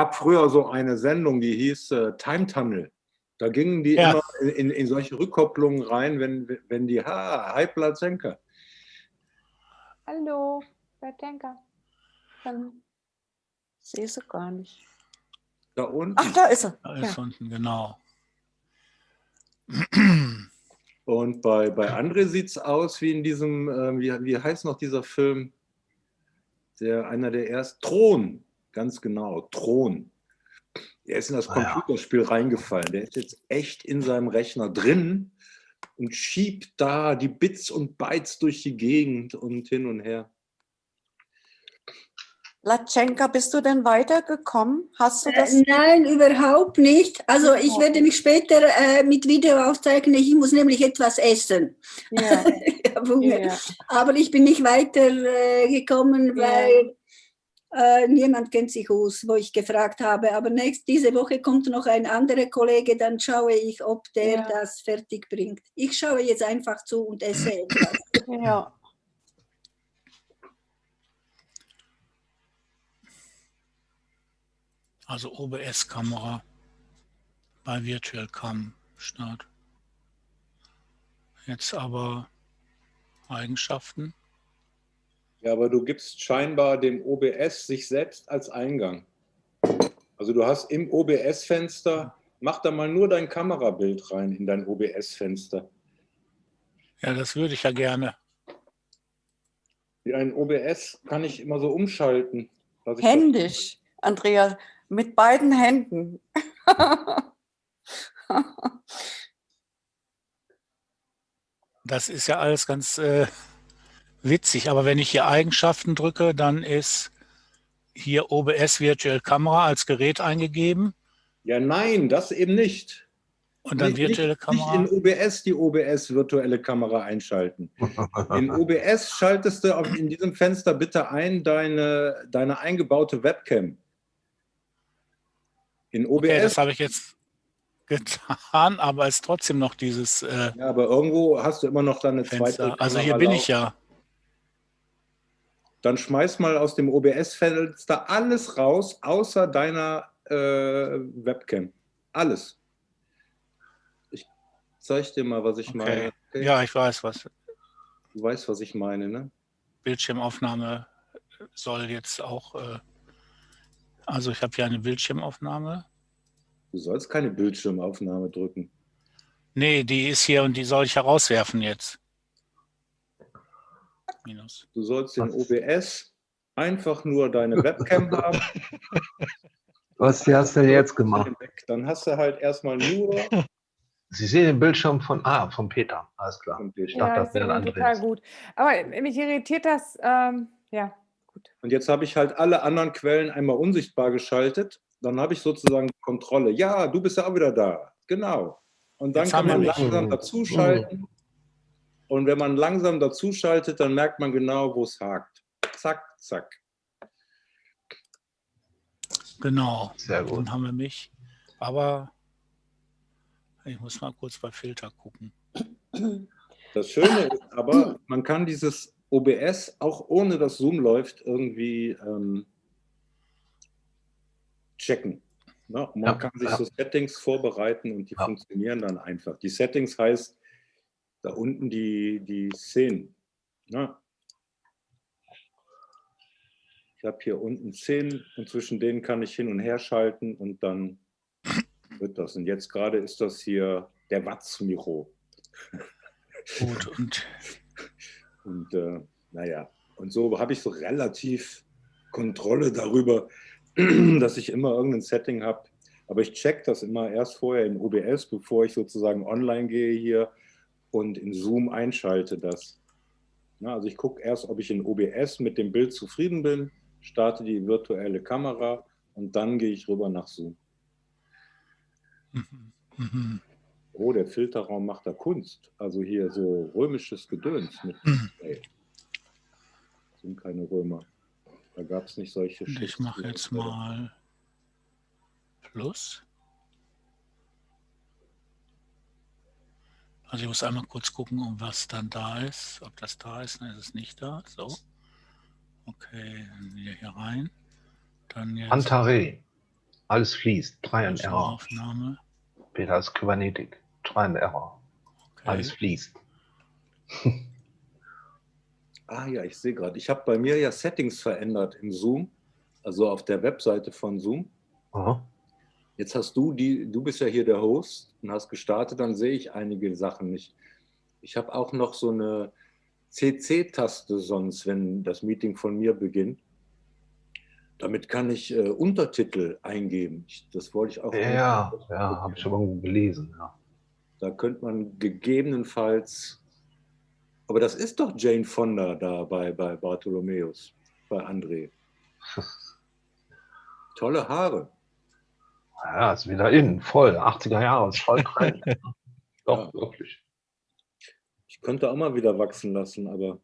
habe früher so eine Sendung, die hieß äh, Time Tunnel. Da gingen die Ja. immer in, in solche Rückkopplungen rein, wenn, wenn die, ha, hi Plazenka. Hallo, Bertenka. Dann Sehe sie gar nicht. Da unten. Ach, da ist sie. Da ist Ja. unten, genau. Und bei, bei André sieht es aus wie in diesem, äh, wie, wie heißt noch dieser Film? Der, einer der ersten, Thron, ganz genau, Thron. Der ist in das Ah, ja. Computerspiel reingefallen. Der ist jetzt echt in seinem Rechner drin und schiebt da die Bits und Bytes durch die Gegend und hin und her. Latschenka, bist du denn weitergekommen? Hast du Äh, das? Nein, überhaupt nicht. Also ich Oh. werde mich später äh, mit Video aufzeichnen. Ich muss nämlich etwas essen. ja, Ich ja. Aber ich bin nicht weiter äh, gekommen, Ja. weil äh, niemand kennt sich aus, wo ich gefragt habe. Aber nächst, diese Woche kommt noch ein anderer Kollege, dann schaue ich, ob der Ja. das fertig bringt. Ich schaue jetzt einfach zu und esse etwas. ja. Also OBS-Kamera bei Virtual Cam Start. Jetzt aber Eigenschaften. Ja, aber du gibst scheinbar dem OBS sich selbst als Eingang. Also du hast im OBS-Fenster, mach da mal nur dein Kamerabild rein in dein OBS-Fenster. Ja, das würde ich ja gerne. Wie ein OBS kann ich immer so umschalten. Händisch, Andrea, mit beiden Händen. Das ist ja alles ganz äh, witzig. Aber wenn ich hier Eigenschaften drücke, dann ist hier OBS Virtual Kamera als Gerät eingegeben Ja, nein, das eben nicht. und dann Nicht- virtuelle nicht, Kamera. Nicht in OBS die OBS virtuelle Kamera einschalten. In OBS schaltest du auf- in diesem Fenster bitte ein deine, deine eingebaute Webcam. In Okay, OBS, das habe ich jetzt getan, aber es ist trotzdem noch dieses äh, ja, aber irgendwo hast du immer noch deine zweite Fenster. Also hier Kamera bin laufen. ich ja. Dann schmeiß mal aus dem OBS-Fenster alles raus, außer deiner äh, Webcam. Alles. Ich zeige dir mal, was ich Okay. meine. Okay? Ja, ich weiß was. Du weißt, was ich meine, ne? Bildschirmaufnahme soll jetzt auch, äh, also ich habe hier eine Bildschirmaufnahme. Du sollst keine Bildschirmaufnahme drücken. Nee, die ist hier und die soll ich herauswerfen jetzt. Minus. Du sollst in OBS einfach nur deine Webcam haben. Was hast du denn jetzt gemacht? Dann hast du halt erstmal nur. Sie sehen den Bildschirm von, ah, von Peter. Alles klar. Und ich dachte, ja, das wäre ein total gut. Aber mich irritiert das, ähm, ja, gut. jetzt habe ich halt alle anderen Quellen einmal unsichtbar geschaltet. Dann habe ich sozusagen die Kontrolle. Ja, du bist ja auch wieder da. Genau. Und dann Jetzt kann man langsam Mhm. dazuschalten. Und wenn man langsam dazuschaltet, dann merkt man genau, wo es hakt. Zack, zack. Genau. Sehr gut. Dann haben wir mich. Aber ich muss mal kurz bei Filter gucken. Das Schöne ist aber, man kann dieses OBS auch ohne dass Zoom läuft irgendwie ähm, checken. Ne? Man Ja, kann sich ja. so Settings vorbereiten und die Ja. funktionieren dann einfach. Die Settings heißt da unten die, die Szenen. Ne? Ich habe hier unten Szenen und zwischen denen kann ich hin und her schalten und dann wird das. Und jetzt gerade ist das hier der Watz-Miro. Gut, und Und äh, naja, und so habe ich so relativ Kontrolle darüber, dass ich immer irgendein Setting habe. Aber ich check das immer erst vorher in OBS, bevor ich sozusagen online gehe hier und in Zoom einschalte das. Na, also ich gucke erst, ob ich in OBS mit dem Bild zufrieden bin, starte die virtuelle Kamera und dann gehe ich rüber nach Zoom. mhm, mhm. Oh, der Filterraum macht da Kunst. Also hier so römisches Gedöns mit. Mhm. Ey. Sind keine Römer. Da gab es nicht solche ich mache jetzt mal Plus. Also ich muss einmal kurz gucken, um was dann da ist. Ob das da ist, dann ist es nicht da. So. Okay, dann wieder hier rein. Dann jetzt. Antaré. Alles fließt. Try and Error. Aufnahme. Peter ist Kybernetik. Try and Error. Okay. Alles fließt. Ah ja, ich sehe gerade. Ich habe bei mir ja Settings verändert im Zoom, also auf der Webseite von Zoom. Aha. Jetzt hast du die, du bist ja hier der Host und hast gestartet, dann sehe ich einige Sachen nicht. Ich habe auch noch so eine CC-Taste sonst, wenn das Meeting von mir beginnt. Damit kann ich äh, Untertitel eingeben. Ich, das wollte ich auch. Ja, ja, habe ich schon irgendwo gelesen. Ja. Da könnte man gegebenenfalls, aber das ist doch Jane Fonda da bei, bei Bartholomäus, bei André. Tolle Haare. Ja, ist wieder in, voll. 80er Jahre, ist voll Trend. Doch, Ja. wirklich. Ich könnte auch mal wieder wachsen lassen, aber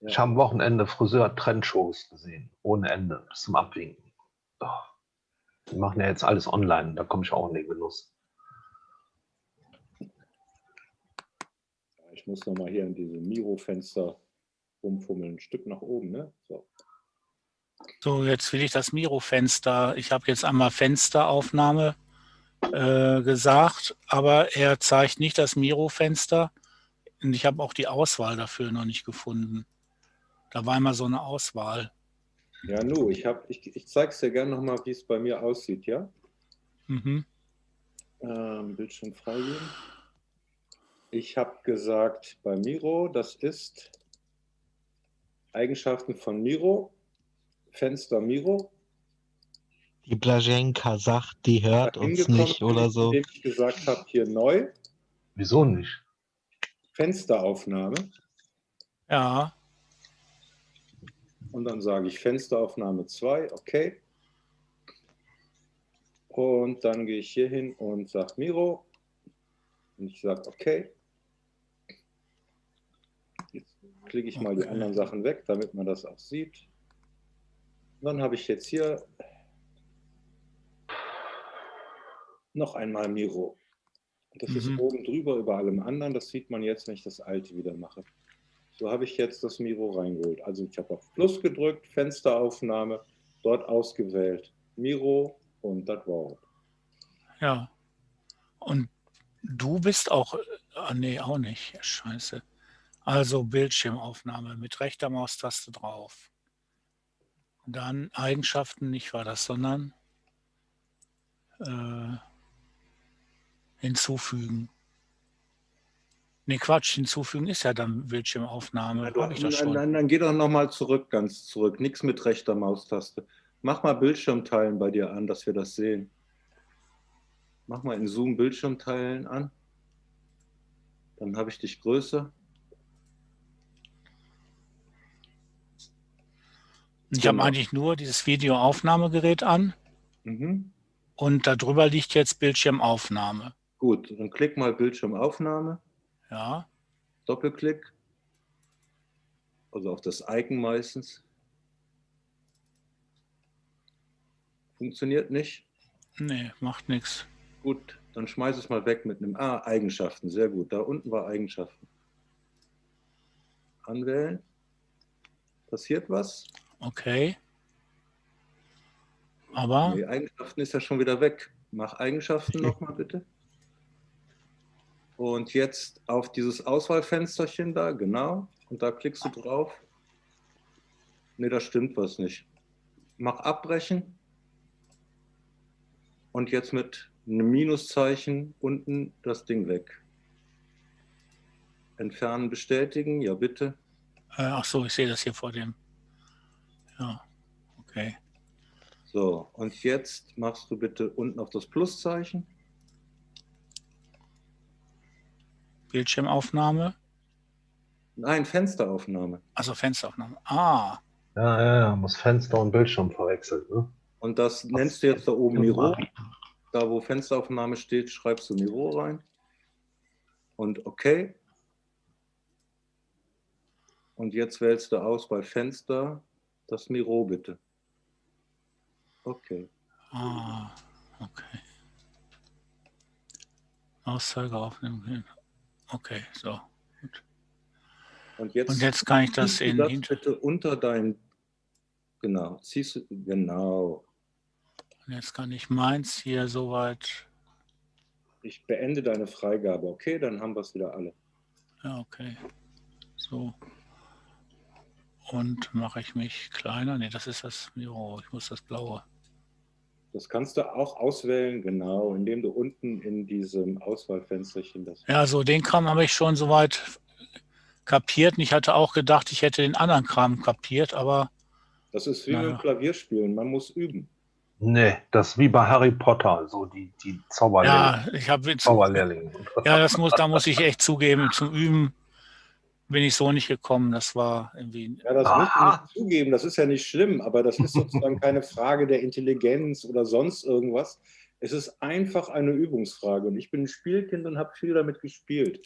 Ich habe am Wochenende Friseur-Trendshows gesehen. Ohne Ende. Bis zum Abwinken. Oh. Die machen ja jetzt alles online. Da komme ich auch in den Genuss. ich muss noch mal hier in diese Miro-Fenster rumfummeln. Ein Stück nach oben, ne? So. So, jetzt will ich das Miro-Fenster. Ich habe jetzt einmal Fensteraufnahme äh, gesagt, aber er zeigt nicht das Miro-Fenster. Und ich habe auch die Auswahl dafür noch nicht gefunden. Da war immer so eine Auswahl. Ja, nu, ich, hab, ich, ich zeige es dir gerne noch mal, wie es bei mir aussieht, ja? Mhm. Ähm, Bildschirm freigeben. Ich habe gesagt, bei Miro, das ist Eigenschaften von Miro, Fenster Miro. Die Blaženka sagt, die hört uns nicht oder so. indem ich gesagt habe, hier neu, Wieso nicht? Fensteraufnahme. Ja, Und dann sage ich Fensteraufnahme 2, okay. Und dann gehe ich hier hin und sage Miro. Und ich sage okay. Jetzt klicke ich mal die Okay. anderen Sachen weg, damit man das auch sieht. Dann habe ich jetzt hier noch einmal Miro. Das ist Mhm. oben drüber über allem anderen. Das sieht man jetzt, wenn ich das alte wieder mache. So habe ich jetzt das Miro reingeholt. Also ich habe auf Plus gedrückt, Fensteraufnahme, dort ausgewählt Miro und das Wort. ja. Und du bist auch, ah, nee, auch nicht. Scheiße. Also Bildschirmaufnahme mit rechter Maustaste drauf. Dann Eigenschaften, nicht war das, sondern äh, hinzufügen. Nee, Quatsch, hinzufügen ist ja dann Bildschirmaufnahme. Nein, du- ich das nein, schon. nein, dann geh doch nochmal zurück, ganz zurück. Nichts mit rechter Maustaste. Mach mal Bildschirmteilen bei dir an, dass wir das sehen. Mach mal in Zoom Bildschirmteilen an. Dann habe ich dich größer. Ich habe genau. eigentlich nur dieses Videoaufnahmegerät an Mhm. und darüber liegt jetzt Bildschirmaufnahme. Gut, dann klick mal Bildschirmaufnahme. Ja, Doppelklick. Also auf das Icon meistens. Funktioniert nicht. nee, macht nichts. Gut, dann schmeiß es mal weg mit einem Ah, Eigenschaften. Sehr gut. Da unten war Eigenschaften. Anwählen. Passiert was? Okay. Aber Die Eigenschaften ist ja schon wieder weg. Mach Eigenschaften nochmal bitte. Und jetzt auf dieses Auswahlfensterchen da, genau. Und da klickst du drauf. Ne, da stimmt was nicht. Mach abbrechen. Und jetzt mit einem Minuszeichen unten das Ding weg. Entfernen, bestätigen, ja bitte. äh, ach so, ich sehe das hier vor dem. Ja, okay. So, und jetzt machst du bitte unten auf das Pluszeichen. Bildschirmaufnahme, Nein, Fensteraufnahme. also Fensteraufnahme. Ah, Ja, ja, ja. Muss Fenster und Bildschirm verwechselt. Ne? Und das nennst du jetzt da oben Miro. Da, wo Fensteraufnahme steht, schreibst du Miro rein. Und OK. Und jetzt wählst du aus bei Fenster das Miro bitte. Okay. ah, okay. Auszeiger aufnehmen. Okay, so. Und jetzt, Und jetzt kann ich das in das bitte unter dein. Genau, ziehst du. Genau. Und jetzt kann ich meins hier soweit. Ich beende deine Freigabe, okay? Dann haben wir es wieder alle. Ja, okay. So. Und mache ich mich kleiner? Ne, das ist das Miro. Ich muss das blaue. Das kannst du auch auswählen, genau, indem du unten in diesem Auswahlfensterchen das. Ja, so den Kram habe ich schon soweit kapiert. Und ich hatte auch gedacht, ich hätte den anderen Kram kapiert, aber Das ist wie Naja. beim Klavierspielen, man muss üben. Nee, das ist wie bei Harry Potter, so die, die Zauberlehrlinge. ja, ich habe Zauberlehrlinge. ja, das muss, da muss ich echt zugeben, zum Üben bin ich so nicht gekommen. Das war irgendwie. Ja, das du Aha. nicht zugeben, das ist ja nicht schlimm, aber das ist sozusagen keine Frage der Intelligenz oder sonst irgendwas. Es ist einfach eine Übungsfrage und ich bin ein Spielkind und habe viel damit gespielt.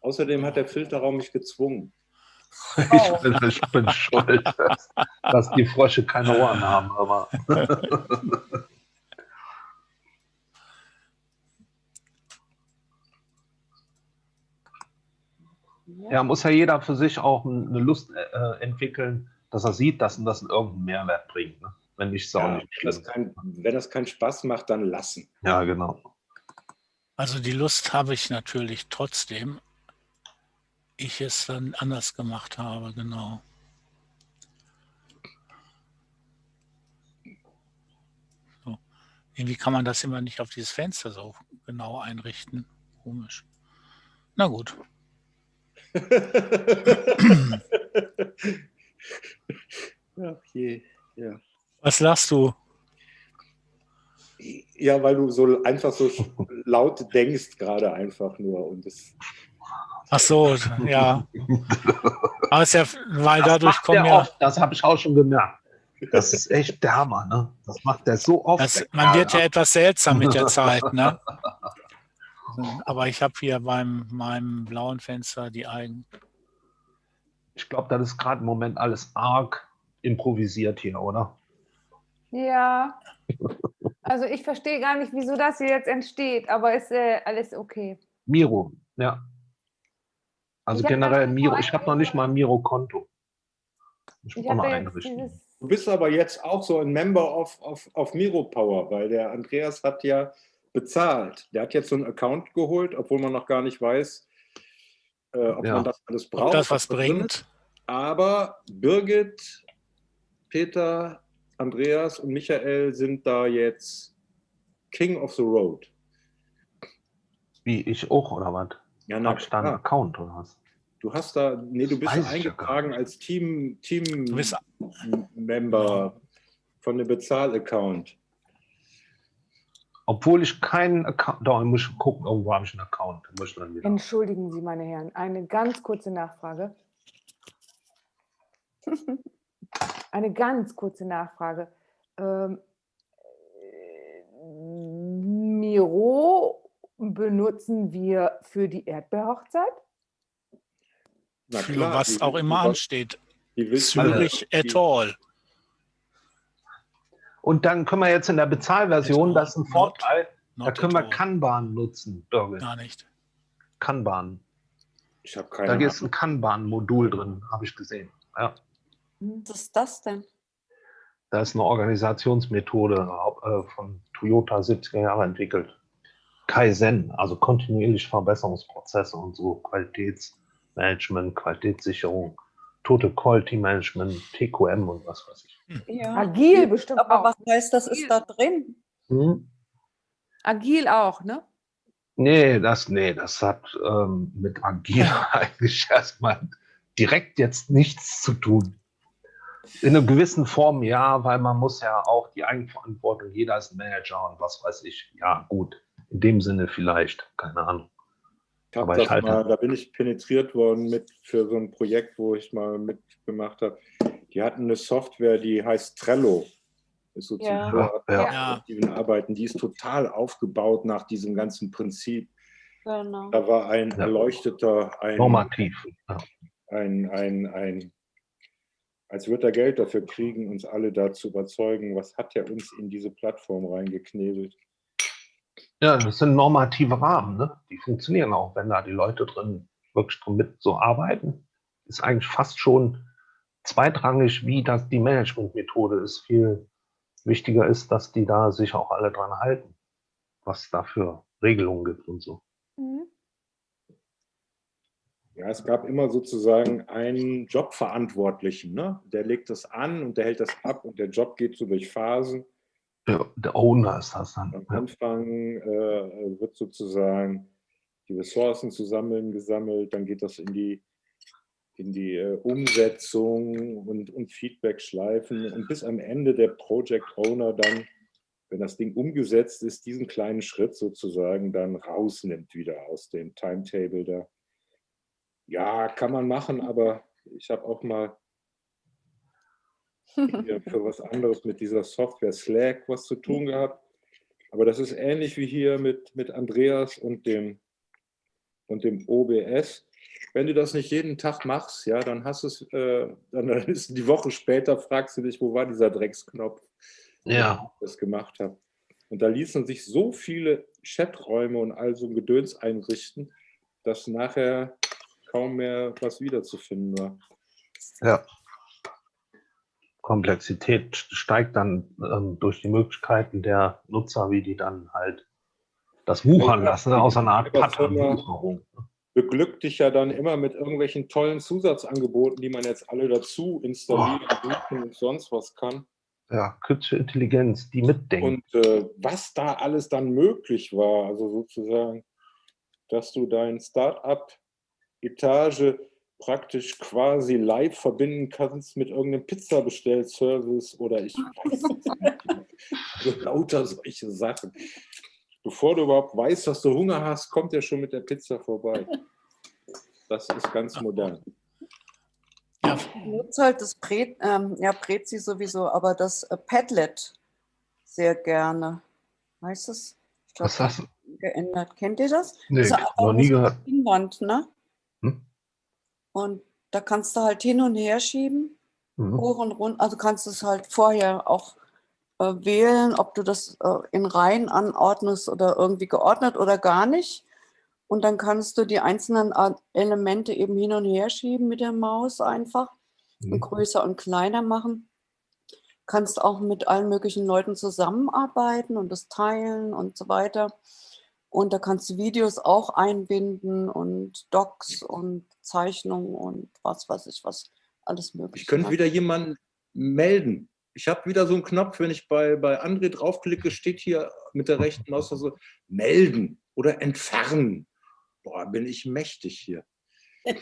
Außerdem hat der Filterraum mich gezwungen. Ich bin, ich bin schuld, dass, dass die Frösche keine Ohren haben, aber ja, muss ja jeder für sich auch eine Lust äh, entwickeln, dass er sieht, dass ihm das irgendeinen Mehrwert bringt. Ne? Wenn nicht, ist auch Ja, nicht wenn, das kein, wenn das keinen Spaß macht, dann lassen. Ja, genau. Also die Lust habe ich natürlich trotzdem. Ich es dann anders gemacht habe, genau. So. Irgendwie kann man das immer nicht auf dieses Fenster so genau einrichten. Komisch. Na gut. Ach je, ja. Was lachst du? Ja, weil du so einfach so laut denkst, gerade einfach nur. Und das, Ach so, ja. Aber es ist ja, weil Das dadurch kommen ja, oft, das habe ich auch schon gemerkt. Das ist echt der Hammer, ne? Das macht der so oft. das, man wird ja etwas seltsam mit der Zeit, ne? Aber ich habe hier beim meinem blauen Fenster die Eigen. Ich glaube, das ist gerade im Moment alles arg improvisiert hier, oder? Ja. Also ich verstehe gar nicht, wieso das hier jetzt entsteht, aber ist äh, alles okay. Miro, ja. Also Ich generell Miro, ich habe noch nicht mal ein Miro-Konto. Ich Ich einrichten. dieses. du bist aber jetzt auch so ein Member of, of, of Miro Power, weil der Andreas hat ja bezahlt. Der hat jetzt so einen Account geholt, obwohl man noch gar nicht weiß, äh, ob Ja. man das alles Ob braucht. das was bringt? Aber Birgit, Peter, Andreas und Michael sind da jetzt King of the Road. Wie ich auch, oder was? Ja, na Hab ich da einen. Account oder was? Du hast da, nee, du bist eingetragen als Team, Team Member von dem Bezahl-Account. Obwohl ich keinen Account, doch, ich muss schon gucken, irgendwo habe ich einen Account. Muss ich. Entschuldigen Sie, meine Herren, eine ganz kurze Nachfrage. eine ganz kurze Nachfrage. Ähm, äh, Miro benutzen wir für die Erdbeerhochzeit? Na für klar, was die- auch immer ansteht. Zürich et al. Und dann können wir jetzt in der Bezahlversion, das ist ein Vorteil, da können wir. Kanban nutzen, Birgit. Gar nicht. Kanban. Ich habe Da keine ist ein Kanban-Modul drin, habe ich gesehen. Ja. Was ist das denn? Da ist eine Organisationsmethode äh, von Toyota 70er Jahre entwickelt. Kaizen, also kontinuierlich Verbesserungsprozesse und so, Qualitätsmanagement, Qualitätssicherung, Total Quality Management, TQM und was weiß ich. Ja. Agil bestimmt Aber auch. was heißt das ist da drin? Hm? Agil auch, ne? Nee, das, nee, das hat ähm, mit Agil eigentlich erstmal direkt jetzt nichts zu tun. In einer gewissen Form ja, weil man muss ja auch die Eigenverantwortung, jeder ist ein Manager und was weiß ich. Ja, gut. In dem Sinne vielleicht, keine Ahnung. Ich hab Aber das halte- mal, da bin ich penetriert worden mit für so ein Projekt, wo ich mal mitgemacht habe. Die hatten eine Software, die heißt Trello. Ist so Ja. zum Ja, ja. Arbeiten. Die ist total aufgebaut nach diesem ganzen Prinzip. Genau. Da war ein Ja. Erleuchteter, ein, Normativ. Ja. ein, ein, ein, als würde er Geld dafür kriegen, uns alle da zu überzeugen, was hat er uns in diese Plattform reingeknebelt. Ja, das sind normative Rahmen, ne? Die funktionieren auch, wenn da die Leute drin wirklich drin mit so arbeiten. Ist eigentlich fast schon zweitrangig, wie das die Managementmethode ist, viel Wichtiger ist, dass die da sich auch alle dran halten, was da für Regelungen gibt und so. Mhm. Ja, es gab immer sozusagen einen Jobverantwortlichen, ne? der legt das an und der hält das ab und der Job geht so durch Phasen. Der, der Owner ist das dann. Am. Anfang äh, wird sozusagen die Ressourcen zusammen gesammelt, dann geht das in die, in die äh, Umsetzung und, und Feedback-Schleifen und bis am Ende der Project Owner dann, wenn das Ding umgesetzt ist, diesen kleinen Schritt sozusagen dann rausnimmt wieder aus dem Timetable da. Ja, kann man machen, aber ich habe auch mal für was anderes mit dieser Software Slack was zu tun gehabt. Aber das ist ähnlich wie hier mit, mit Andreas und dem, und dem OBS. Wenn du das nicht jeden Tag machst, ja, dann hast du es, äh, dann dann ist die Woche später, fragst du dich, wo war dieser Drecksknopf, Ja, ich das gemacht habe. Und da ließen sich so viele Chaträume und all so ein Gedöns einrichten, dass nachher kaum mehr was wiederzufinden war. ja. Komplexität steigt dann ähm, durch die Möglichkeiten der Nutzer, wie die dann halt das wuchern lassen, aus einer Art die Firma- Pattern. beglückt dich ja dann immer mit irgendwelchen tollen Zusatzangeboten, die man jetzt alle dazu installieren buchen und sonst was kann. Ja, künstliche Intelligenz, die mitdenkt. Und äh, was da alles dann möglich war, also sozusagen, dass du dein Start-up-Etage praktisch quasi live verbinden kannst mit irgendeinem Pizzabestellservice oder ich weiß es nicht. So lauter solche Sachen. Bevor du überhaupt weißt, dass du Hunger hast, kommt er schon mit der Pizza vorbei. Das ist ganz modern. Ja, Ich nutze halt das Pre, ähm, ja, Prezi sowieso, aber das äh, Padlet sehr gerne. Heißt es? Ich Was glaub, hast du? geändert. Kennt ihr das? Nee, Das noch nie gehört. Pinnwand, ne? Hm? Und da kannst du halt hin und her schieben, Mhm. hoch und runter. Also kannst du es halt vorher auch äh, wählen, ob du das äh, in Reihen anordnest oder irgendwie geordnet oder gar nicht. Und dann kannst du die einzelnen Elemente eben hin und her schieben mit der Maus einfach und Mhm. größer und kleiner machen. Kannst auch mit allen möglichen Leuten zusammenarbeiten und das teilen und so weiter. Und da kannst du Videos auch einbinden und Docs und Zeichnungen und was weiß ich was, alles mögliche. Ich könnte wieder jemanden melden. Ich habe wieder so einen Knopf, wenn ich bei, bei André draufklicke, steht hier mit der rechten Maus so melden oder entfernen. Boah, bin ich mächtig hier.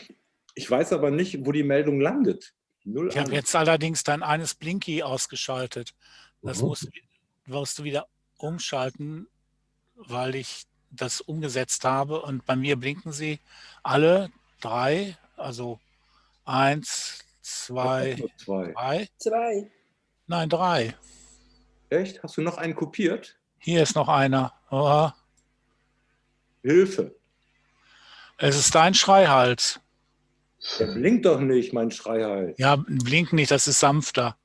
Ich weiß aber nicht, wo die Meldung landet. Null ich habe jetzt allerdings dein eines Blinky ausgeschaltet. Das Mhm. musst, musst du wieder umschalten, weil ich das umgesetzt habe. Und bei mir blinken sie alle drei, also eins, zwei, zwei. drei. Zwei. Nein, drei. Echt? Hast du noch einen kopiert? Hier ist noch einer. Oh, Hilfe. es ist dein Schreihals. Der blinkt doch nicht, mein Schreihals. Ja, blinken nicht, das ist sanfter.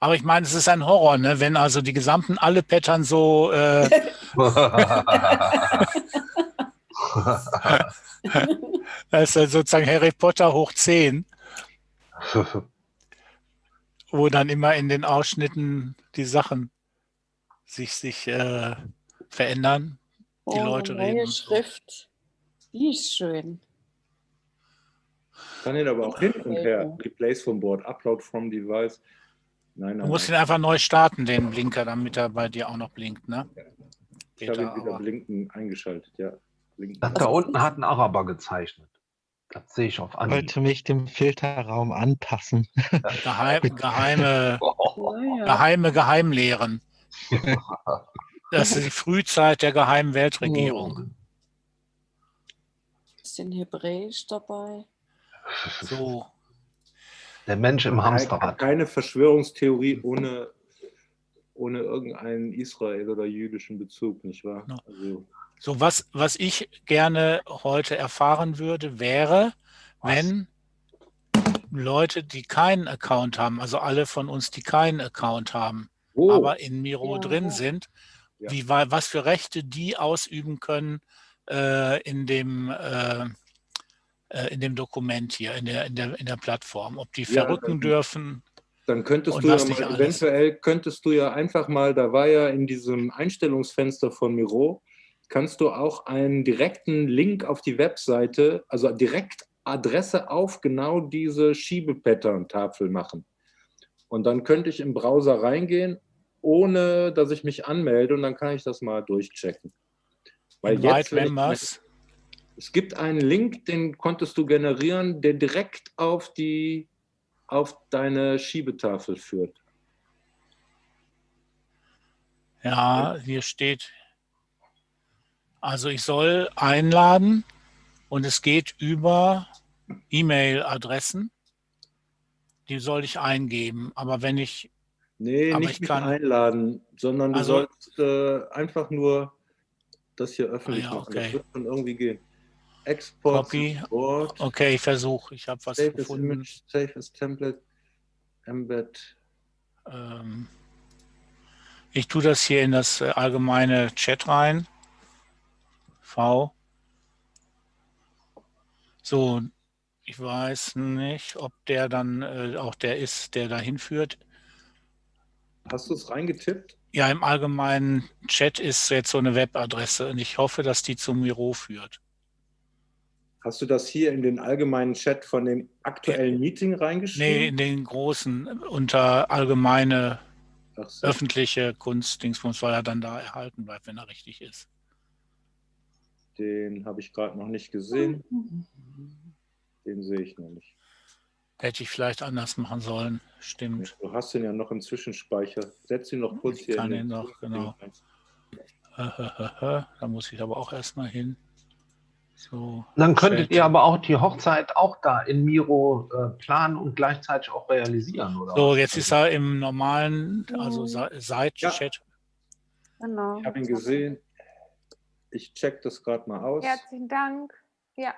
Aber ich meine, es ist ein Horror, ne? wenn also die gesamten alle Pattern so äh, Das ist ja sozusagen Harry Potter hoch 10, wo dann immer in den Ausschnitten die Sachen sich, sich äh, verändern. Die Oh, Leute neue reden. Schrift. Die ist schön. Kann ihn aber auch hin und her. Replace from board, upload from device. Nein, Du nein, musst ihn nein. einfach neu starten, den Blinker, damit er bei dir auch noch blinkt. Ne? Ich habe Peter, ihn wieder blinken eingeschaltet, ja. Blinken. Das da unten hat ein Araber gezeichnet. Das sehe ich auf Ich Anhieb. wollte mich dem Filterraum anpassen. Geheim, geheime, geheime Geheimlehren. Das ist die Frühzeit der geheimen Weltregierung. Bisschen Hebräisch dabei. So, Der Mensch im Hamsterrad. Keine Verschwörungstheorie ohne, ohne irgendeinen Israel- oder jüdischen Bezug, nicht wahr? Ja. Also, so was, was ich gerne heute erfahren würde, wäre, Was? wenn Leute, die keinen Account haben, also alle von uns, die keinen Account haben, wo? aber in Miro Ja. drin sind, Ja. wie, wa- was für Rechte die ausüben können äh, in, dem, äh, äh, in dem Dokument hier, in der, in der, in der Plattform. Ob die Ja, verrücken dann- dürfen, Dann könntest Und du ja mal, eventuell könntest du ja einfach mal, da war ja in diesem Einstellungsfenster von Miro, kannst du auch einen direkten Link auf die Webseite, also direkt Adresse auf genau diese Schiebepattern-Tafel machen. Und dann könnte ich im Browser reingehen, ohne dass ich mich anmelde und dann kann ich das mal durchchecken. Weil jetzt, ich, es gibt einen Link, den konntest du generieren, der direkt auf die auf deine Schiebetafel führt. Ja, hier steht, also ich soll einladen und es geht über E-Mail-Adressen. Die soll ich eingeben. Aber wenn ich, Nee, nicht ich kann- einladen, sondern du Also- sollst äh, einfach nur das hier öffentlich Ah ja, machen. Das okay. wird schon irgendwie gehen. Export, Copy. Support, okay, ich versuche, ich habe was Save gefunden. Image, Save as Template, Embed. Ähm, ich tue das hier in das äh, allgemeine Chat rein. V. So, ich weiß nicht, ob der dann äh, auch der ist, der dahin führt. Hast du es reingetippt? Ja, im allgemeinen Chat ist jetzt so eine Webadresse und ich hoffe, dass die zum Miro führt. Hast du das hier in den allgemeinen Chat von dem aktuellen Meeting Nee, reingeschrieben? in den großen äh, unter allgemeine so. öffentliche Kunstdingsbums, weil er dann da erhalten bleibt, wenn er richtig ist. Den habe ich gerade noch nicht gesehen. Den sehe ich noch nicht. Hätte ich vielleicht anders machen sollen. Stimmt. Du hast den ja noch im Zwischenspeicher. Setz ihn noch kurz Ich hier kann in ihn noch, genau. Da muss ich aber auch erstmal hin. So. Dann könntet ihr aber auch die Hochzeit auch da in Miro äh, planen und gleichzeitig auch realisieren, oder? So, jetzt ist er im normalen, also Side-Chat. Genau. Ich habe ihn gesehen. Ich check das gerade mal aus. Herzlichen Dank. Ja,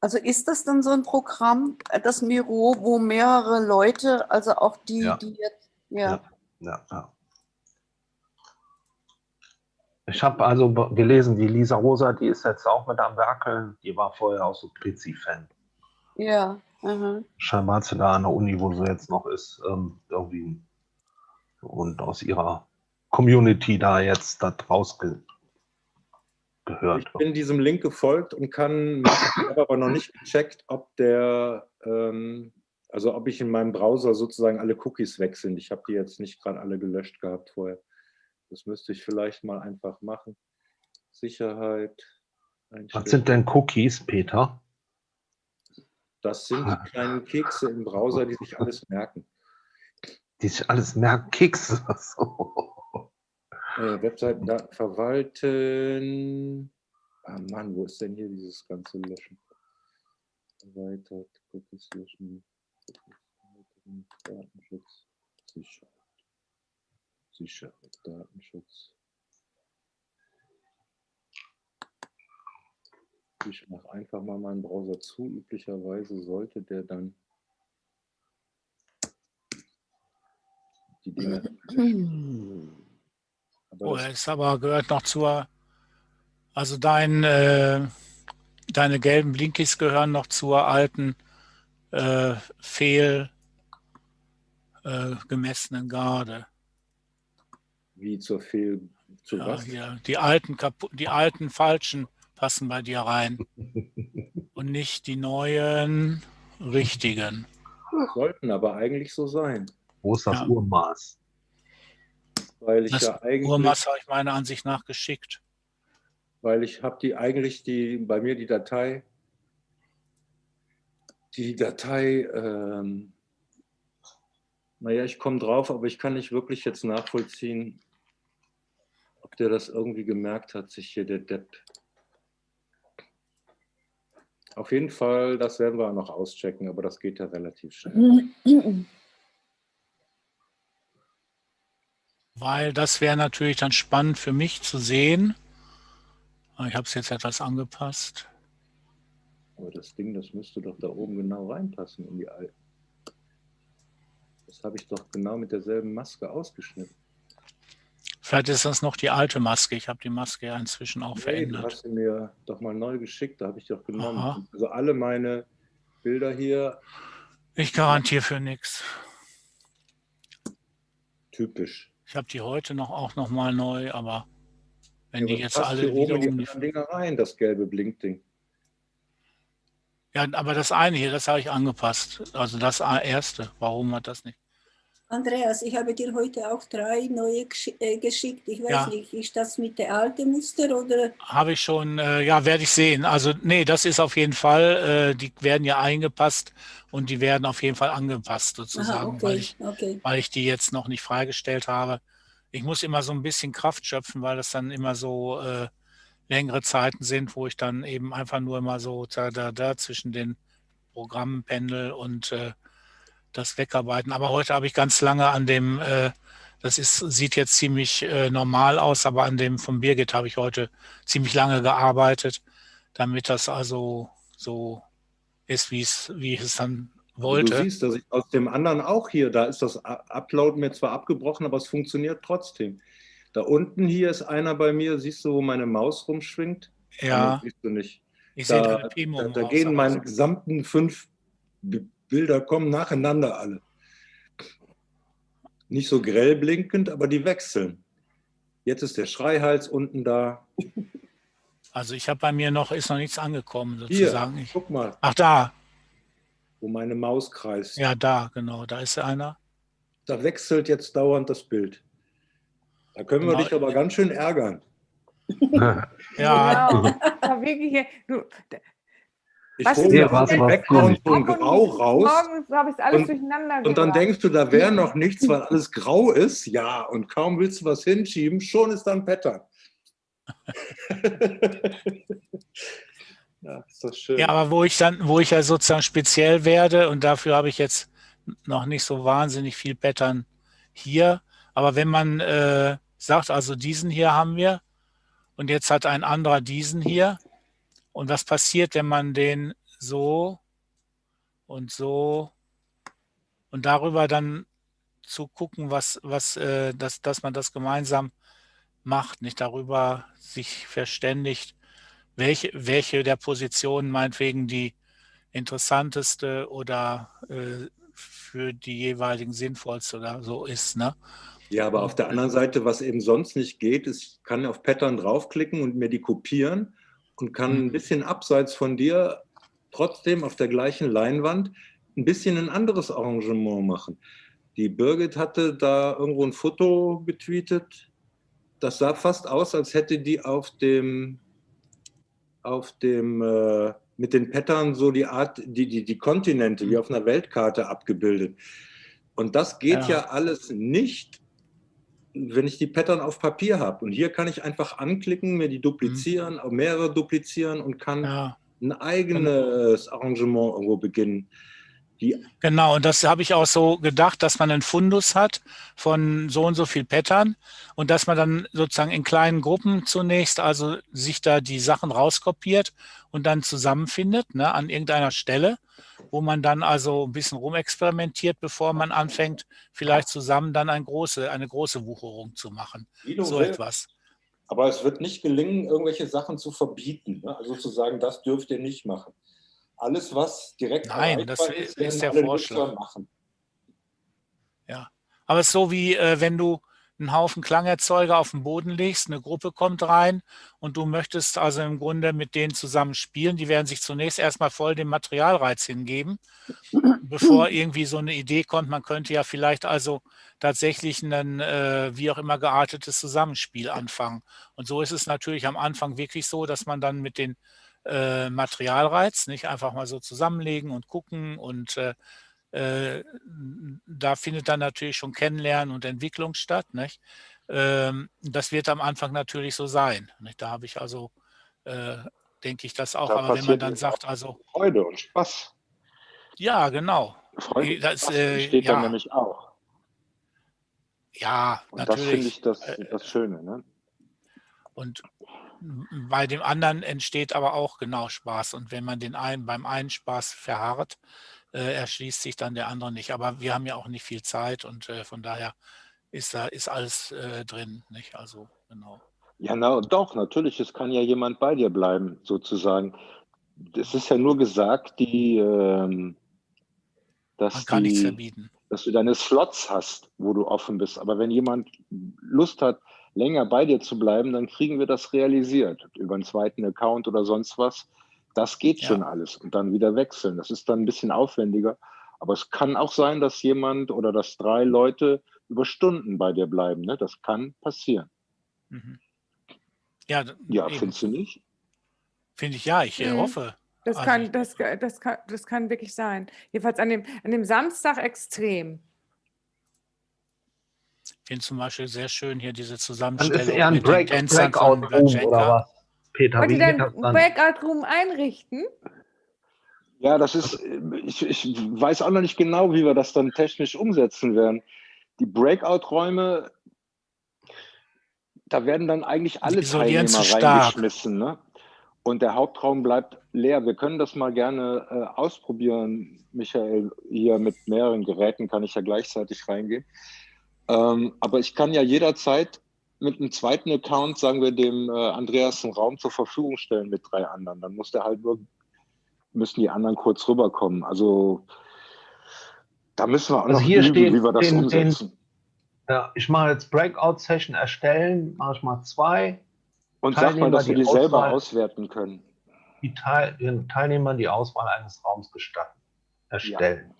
Also ist das dann so ein Programm, äh, das Miro, wo mehrere Leute, also auch die, Ja. die jetzt, ja, Ja, ja. Ich habe also gelesen, die Lisa Rosa, die ist jetzt auch mit am Werkeln. Die war vorher auch so Prizi-Fan. ja, aha. Scheinbar hat sie da an der Uni, wo sie jetzt noch ist, ähm, irgendwie und aus ihrer Community da jetzt da draus ge gehört. Ich bin diesem Link gefolgt und kann, habe aber noch nicht gecheckt, ob der, ähm, also ob ich in meinem Browser sozusagen alle Cookies weg sind. Ich habe die jetzt nicht gerade alle gelöscht gehabt vorher. Das müsste ich vielleicht mal einfach machen. Sicherheit. Was sind denn Cookies, Peter? Das sind die kleinen Kekse im Browser, die sich alles merken. Die sich alles merken, Kekse. So. Äh, Webseiten verwalten. Ah Mann, wo ist denn hier dieses ganze Löschen? Erweitert, Cookies löschen, Datenschutz, Sicherheit. Sicherheit, Datenschutz. Ich mache einfach mal meinen Browser zu. Üblicherweise sollte der dann die Dinge. Oh, ist aber gehört noch zur, also dein, äh, deine gelben Blinkies gehören noch zur alten äh, fehl äh, gemessenen Garde. Wie zur Fehl. Zu Ja, was? hier, die alten die alten falschen passen bei dir rein und nicht die neuen richtigen. Sollten aber eigentlich so sein. Wo ist das Ja. Urmaß? Weil ich Das ja eigentlich, Urmaß habe ich meiner Ansicht nach geschickt. weil ich habe die eigentlich die, bei mir die Datei, die Datei, ähm, naja, ich komme drauf, aber ich kann nicht wirklich jetzt nachvollziehen, der das irgendwie gemerkt hat, sich hier der Depp. Auf jeden Fall, das werden wir noch auschecken, aber das geht ja relativ schnell. Weil das wäre natürlich dann spannend für mich zu sehen. Ich habe es jetzt etwas angepasst. Aber das Ding, das müsste doch da oben genau reinpassen in die alten. Das habe ich doch genau mit derselben Maske ausgeschnitten. Vielleicht ist das noch die alte Maske. Ich habe die Maske ja inzwischen auch Nee, du verändert. hast sie mir doch mal neu geschickt, da habe ich doch genommen. Aha. Also alle meine Bilder hier, Ich garantiere für nichts. typisch. Ich habe die heute noch auch noch mal neu, aber wenn Ja, die jetzt alle in wiederum die Dinger rein, das gelbe Blinkding. ja, aber das eine hier, das habe ich angepasst. Also das erste. Warum hat das nicht? Andreas, ich habe dir heute auch drei neue gesch- äh, geschickt. Ich weiß Ja. nicht, ist das mit der alten Muster oder? Habe ich schon, äh, ja, werde ich sehen. Also nee, das ist auf jeden Fall, äh, die werden ja eingepasst und die werden auf jeden Fall angepasst Aha, sozusagen, weil okay, ich okay. weil ich die jetzt noch nicht freigestellt habe. Ich muss immer so ein bisschen Kraft schöpfen, weil das dann immer so äh, längere Zeiten sind, wo ich dann eben einfach nur immer so da, da, da zwischen den Programmen pendel und äh, das wegarbeiten. Aber heute habe ich ganz lange an dem, äh, das ist, sieht jetzt ziemlich äh, normal aus, aber an dem von Birgit habe ich heute ziemlich lange gearbeitet, damit das also so ist, wie es, wie ich es dann Du wollte. siehst, dass ich aus dem anderen auch hier, da ist das Upload mir zwar abgebrochen, aber es funktioniert trotzdem. Da unten hier ist einer bei mir, siehst du, wo meine Maus rumschwingt? Ja, siehst du nicht. ich sehe Da, Pimo da, da Maus, gehen meine gesamten fünf Bilder kommen nacheinander alle. Nicht so grell blinkend, aber die wechseln. Jetzt ist der Schreihals unten da. Also ich habe bei mir noch, ist noch nichts angekommen Hier, sozusagen. Ich, guck mal, ach da, wo meine Maus kreist. ja da, genau, da ist einer. Da wechselt jetzt dauernd das Bild. Da können wir Genau. dich aber ganz schön ärgern. Ja, Genau. Wirklich, du, Ich Was hole dem denn? Background so ein Grau raus. Morgens habe ich alles Und- durcheinander Und dann denkst du, da wäre noch nichts, weil alles grau ist. Ja, und kaum willst du was hinschieben, schon ist da ein Pattern. ja, ist das schön. ja, aber wo ich dann, wo ich ja sozusagen speziell werde und dafür habe ich jetzt noch nicht so wahnsinnig viel Pattern hier. Aber wenn man äh, sagt, also diesen hier haben wir und jetzt hat ein anderer diesen hier. Und was passiert, wenn man den so und so und darüber dann zu gucken, was, was, äh, dass, dass man das gemeinsam macht, nicht darüber sich verständigt, welche, welche der Positionen meinetwegen die interessanteste oder äh, für die jeweiligen sinnvollste oder so ist. Ne? Ja, aber auf der anderen Seite, was eben sonst nicht geht, ist, ich kann auf Pattern draufklicken und mir die kopieren und kann Mhm. ein bisschen abseits von dir trotzdem auf der gleichen Leinwand ein bisschen ein anderes Arrangement machen. Die Birgit hatte da irgendwo ein Foto getweetet. Das sah fast aus, als hätte die auf dem, auf dem äh, mit den Pattern so die Art, die, die, die Kontinente wie auf einer Weltkarte abgebildet. Und das geht Ja. ja alles nicht, wenn ich die Pattern auf Papier habe. Und hier kann ich einfach anklicken, mir die duplizieren, auch mehrere duplizieren und kann Ja, ein eigenes Arrangement irgendwo beginnen. Die, genau. Und das habe ich auch so gedacht, dass man einen Fundus hat von so und so viel Pattern und dass man dann sozusagen in kleinen Gruppen zunächst also sich da die Sachen rauskopiert und dann zusammenfindet ne, an irgendeiner Stelle, wo man dann also ein bisschen rumexperimentiert, bevor man anfängt, vielleicht zusammen dann ein große, eine große Wucherung zu machen. So willst. etwas. Aber es wird nicht gelingen, irgendwelche Sachen zu verbieten. Ne? Also zu sagen, das dürft ihr nicht machen. Alles, was direkt Nein, das ist werden der Vorschlag. Machen. Aber es ist so wie, äh, wenn du einen Haufen Klangerzeuger auf den Boden legst, eine Gruppe kommt rein und du möchtest also im Grunde mit denen zusammen spielen. Die werden sich zunächst erstmal voll dem Materialreiz hingeben, bevor irgendwie so eine Idee kommt, man könnte ja vielleicht also tatsächlich ein äh, wie auch immer geartetes Zusammenspiel anfangen. Und so ist es natürlich am Anfang wirklich so, dass man dann mit den äh, Materialreiz nicht einfach mal so zusammenlegen und gucken und äh, äh, da findet dann natürlich schon Kennenlernen und Entwicklung statt. Nicht? Ähm, das wird am Anfang natürlich so sein. Nicht? Da habe ich also, äh, denke ich das auch. Da Aber wenn man dann sagt, also, Freude und Spaß. ja, genau. Freude Das, äh, entsteht ja. dann nämlich auch. Ja, Und das finde natürlich. ich das, das Schöne. Ne? Und bei dem anderen entsteht aber auch genau Spaß. Und wenn man den einen beim einen Spaß verharrt, äh, erschließt sich dann der andere nicht. Aber wir haben ja auch nicht viel Zeit und äh, von daher ist da ist alles äh, drin, nicht? Also genau. Ja, na, doch, natürlich, es kann ja jemand bei dir bleiben, sozusagen. Es ist ja nur gesagt, die, ähm, Man dass, kann nichts die, verbieten. dass du deine Slots hast, wo du offen bist. Aber wenn jemand Lust hat, länger bei dir zu bleiben, dann kriegen wir das realisiert. Über einen zweiten Account oder sonst was. Das geht Ja. schon alles. Und dann wieder wechseln. Das ist dann ein bisschen aufwendiger. Aber es kann auch sein, dass jemand oder dass drei Leute über Stunden bei dir bleiben. Ne? Das kann passieren. Mhm. Ja, Ja, eben. findest du nicht? finde ich ja, ich äh, Mhm. hoffe. Das Also kann, das, das, kann, das kann wirklich sein. Jedenfalls an dem, an dem Samstag extrem. Finde zum Beispiel sehr schön hier diese Dann Zusammenstellung ist eher ein mit den Break, Tänzern von Breakout-Room oder was? Peter, Wollt wie ihr geht dann das dann? Breakout-Room einrichten? Ja, das ist, ich, ich weiß auch noch nicht genau, wie wir das dann technisch umsetzen werden. Die Breakout-Räume, da werden dann eigentlich alle Teilnehmer zu stark. reingeschmissen. Ne? Und der Hauptraum bleibt leer. Wir können das mal gerne äh, ausprobieren, Michael. Hier mit mehreren Geräten kann ich ja gleichzeitig reingehen. Ähm, aber ich kann ja jederzeit mit einem zweiten Account, sagen wir, dem äh, Andreas einen Raum zur Verfügung stellen mit drei anderen. Dann muss der halt nur müssen die anderen kurz rüberkommen. Also da müssen wir auch Also noch hier üben, steht wie wir das den- den- umsetzen. Ja, ich mache jetzt Breakout-Session erstellen, mache ich mal zwei. Und sag mal, dass wir die die selber Auswahl- auswerten können. Die Teil, den Teilnehmern die Auswahl eines Raums gestatten. Erstellen. Ja,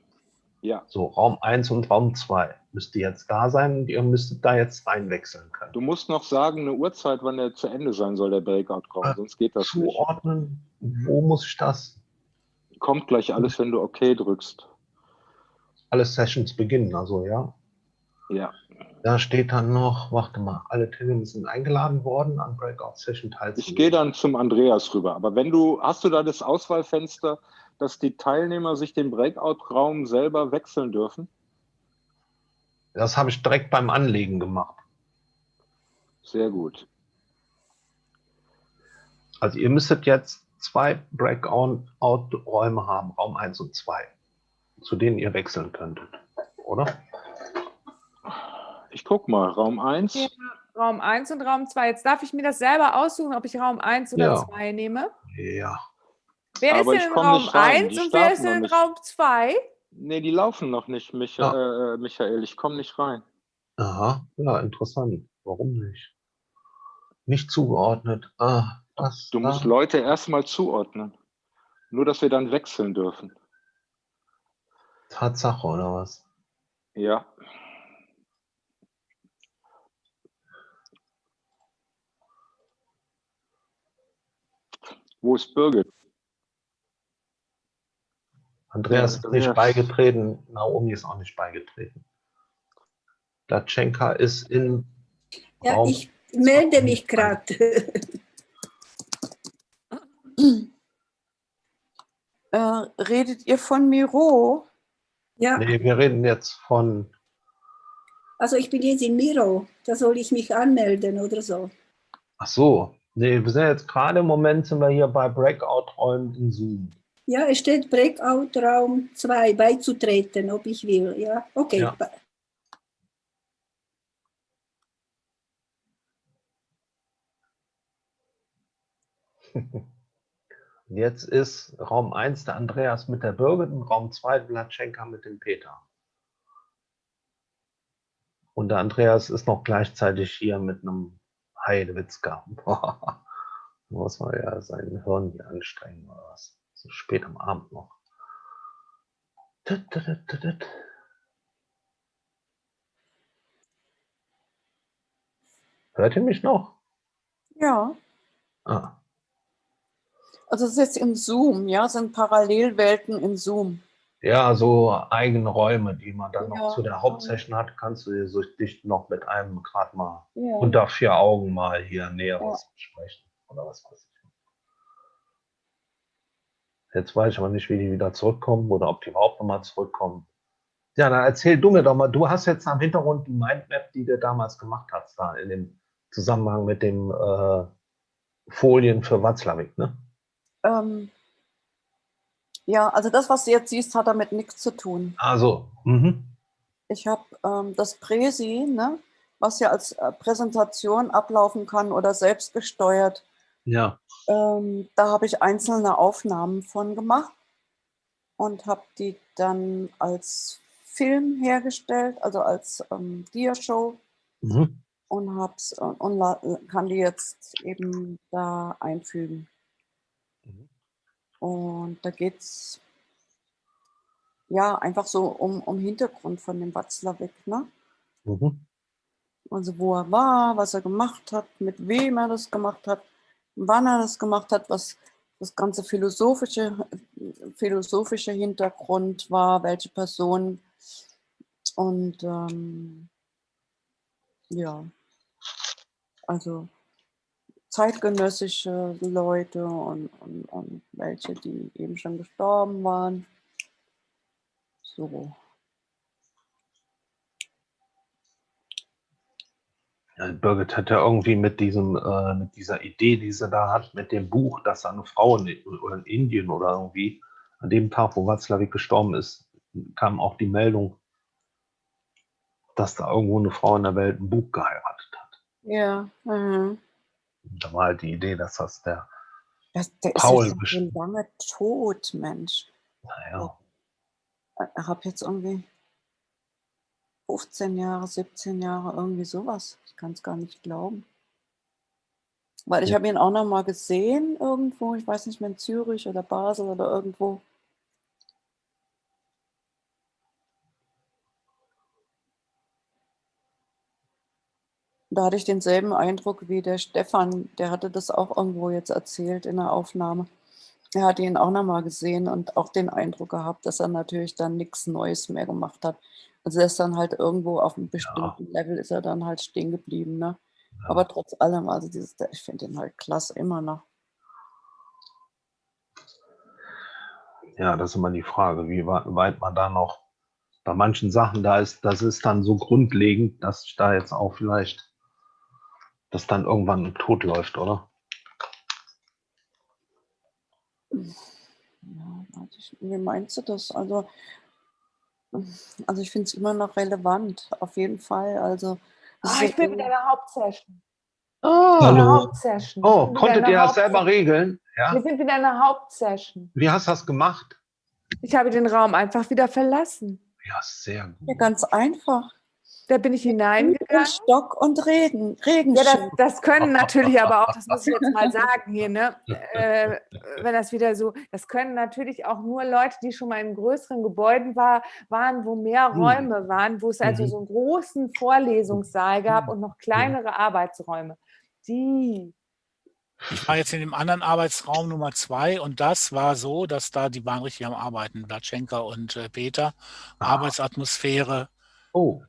So, Raum 1 und Raum 2 müsste jetzt da sein und ihr müsstet da jetzt reinwechseln können. du musst noch sagen, eine Uhrzeit, wann der zu Ende sein soll, der Breakout-Raum, Ah, sonst geht das nicht. Zuordnen, wo muss ich das? Kommt gleich alles, wenn du OK drückst. Alle Sessions beginnen, also ja. Ja, Da steht dann noch, warte mal, alle Teilnehmer sind eingeladen worden, an Breakout-Session teilzunehmen. ich gehe dann zum Andreas rüber. Aber wenn du, hast du da das Auswahlfenster, dass die Teilnehmer sich den Breakout-Raum selber wechseln dürfen? Das habe ich direkt beim Anlegen gemacht. Sehr gut. Also ihr müsstet jetzt zwei Breakout-Räume haben, Raum 1 und 2, zu denen ihr wechseln könntet, oder? Ich guck mal, Raum 1. Ja. Raum 1 und Raum 2. Jetzt darf ich mir das selber aussuchen, ob ich Raum 1 oder Ja. 2 nehme. Ja. Wer Aber ist denn in Raum nicht rein, 1 die und wer ist denn in. Raum 2? Nee, die laufen noch nicht, Micha Ja. äh, Michael. Ich komme nicht rein. Aha, ja, interessant. Warum nicht? Nicht zugeordnet. Ah, das, Du musst ah. Leute erstmal zuordnen. Nur, dass wir dann wechseln dürfen. Tatsache, oder was? Ja. Wo ist Birgit? Andreas Ja, ist nicht Andreas. beigetreten, Naomi ist auch nicht beigetreten. Datschenka ist in Ja, Raum. ich melde mich gerade. Äh, redet ihr von Miro? Ja, Nee, wir reden jetzt von. also ich bin jetzt in Miro. Da soll ich mich anmelden oder so. Ach so. Nee, wir sind jetzt gerade im Moment sind wir hier bei Breakout-Räumen in Zoom. Ja, es steht Breakout Raum 2 beizutreten, ob ich will. Ja, okay. Ja. Und Jetzt ist Raum 1 der Andreas mit der Birgit und Raum 2 Blatschenka mit dem Peter. Und der Andreas ist noch gleichzeitig hier mit einem Heidewitzka. Muss man ja sein Hirn hier anstrengen oder was. Spät am Abend noch. Hört ihr mich noch? Ja. Ah, Also es ist jetzt im Zoom, ja, sind Parallelwelten im Zoom. Ja, so eigene Räume, die man dann Ja. noch zu der Hauptsession hat, kannst du dir so dich noch mit einem gerade mal Ja. unter vier Augen mal hier Näheres besprechen. Oder was weiß ich. Jetzt weiß ich aber nicht, wie die wieder zurückkommen oder ob die überhaupt nochmal zurückkommen. Ja, dann erzähl du mir doch mal, du hast jetzt am Hintergrund die Mindmap, die du damals gemacht hast, da in dem Zusammenhang mit dem äh, Folien für Watzlawick, ne? Ähm, ja, also das, was du jetzt siehst, hat damit nichts zu tun. Also, mhm. Ich habe ähm, das Präsi, ne, was ja als äh, Präsentation ablaufen kann oder selbstgesteuert. Ja. Ähm, da habe ich einzelne Aufnahmen von gemacht und habe die dann als Film hergestellt, also als ähm, Dia-Show Mhm. und, hab's, äh, und la- kann die jetzt eben da einfügen. Mhm. Und da geht es ja einfach so um, um Hintergrund von dem Watzlawick, ne? Mhm. Also wo er war, was er gemacht hat, mit wem er das gemacht hat, wann er das gemacht hat, was das ganze philosophische, philosophische Hintergrund war, welche Person. Und ähm, ja, also zeitgenössische Leute und, und, und welche, die eben schon gestorben waren. So. Ja, Birgit hat ja irgendwie mit diesem, äh, mit dieser Idee, die sie da hat, mit dem Buch, dass eine Frau in, oder in Indien oder irgendwie an dem Tag, wo Václavic gestorben ist, kam auch die Meldung, dass da irgendwo eine Frau in der Welt ein Buch geheiratet hat. Ja. Mhm. Da war halt die Idee, dass das der, Das, der Paul ist best- schon lange tot, Mensch. naja, Ich habe jetzt irgendwie 15 Jahre, 17 Jahre, irgendwie sowas. Ich kann es gar nicht glauben. Weil ich Ja. habe ihn auch noch mal gesehen irgendwo, ich weiß nicht mehr, in Zürich oder Basel oder irgendwo. Da hatte ich denselben Eindruck wie der Stefan, der hatte das auch irgendwo jetzt erzählt in der Aufnahme. Er hatte ihn auch noch mal gesehen und auch den Eindruck gehabt, dass er natürlich dann nichts Neues mehr gemacht hat. Also er ist dann halt irgendwo auf einem bestimmten Level ist er dann halt stehen geblieben. Ne? ja. Aber trotz allem, also dieses, ich finde ihn halt klasse immer noch. ja, das ist immer die Frage, wie wei- weit man da noch bei manchen Sachen da ist, das ist dann so grundlegend, dass ich da jetzt auch vielleicht das dann irgendwann tot läuft, oder? Ja, wie meinst du das? Also, also ich finde es immer noch relevant, auf jeden Fall. Also, Ah, ich bin in der Hauptsession. Oh, Hallo. Hauptsession. oh konntet ihr das selber regeln? Ja? Wir sind wieder in der Hauptsession. Wie hast du das gemacht? Ich habe den Raum einfach wieder verlassen. Ja, sehr ja, gut. ganz einfach. Da bin ich hineingegangen. Stock und Regen, Ja, das, das können natürlich aber auch, das muss ich jetzt mal sagen hier, ne? äh, wenn das wieder so, das können natürlich auch nur Leute, die schon mal in größeren Gebäuden war, waren, wo mehr Mhm. Räume waren, wo es also Mhm. so einen großen Vorlesungssaal gab Mhm. und noch kleinere Arbeitsräume. Die, Ich war jetzt in dem anderen Arbeitsraum Nummer zwei und das war so, dass da, die waren richtig am Arbeiten, Blatschenka und äh, Peter. Ah. Arbeitsatmosphäre. Oh,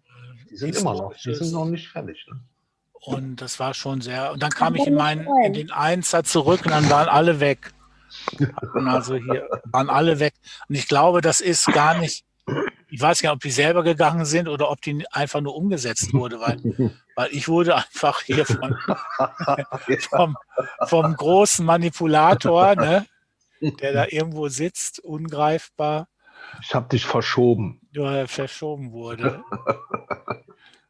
die sind immer noch, die sind noch nicht fertig. Ne? Und das war schon sehr. Und dann kam ich in meinen, in den Einser zurück und dann waren alle weg. Hatten also hier waren alle weg. Und ich glaube, das ist gar nicht. Ich weiß gar nicht, ob die selber gegangen sind oder ob die einfach nur umgesetzt wurde, weil, weil ich wurde einfach hier von, vom, vom großen Manipulator, ne, der da irgendwo sitzt, ungreifbar, Ich habe dich verschoben. ja, verschoben wurde.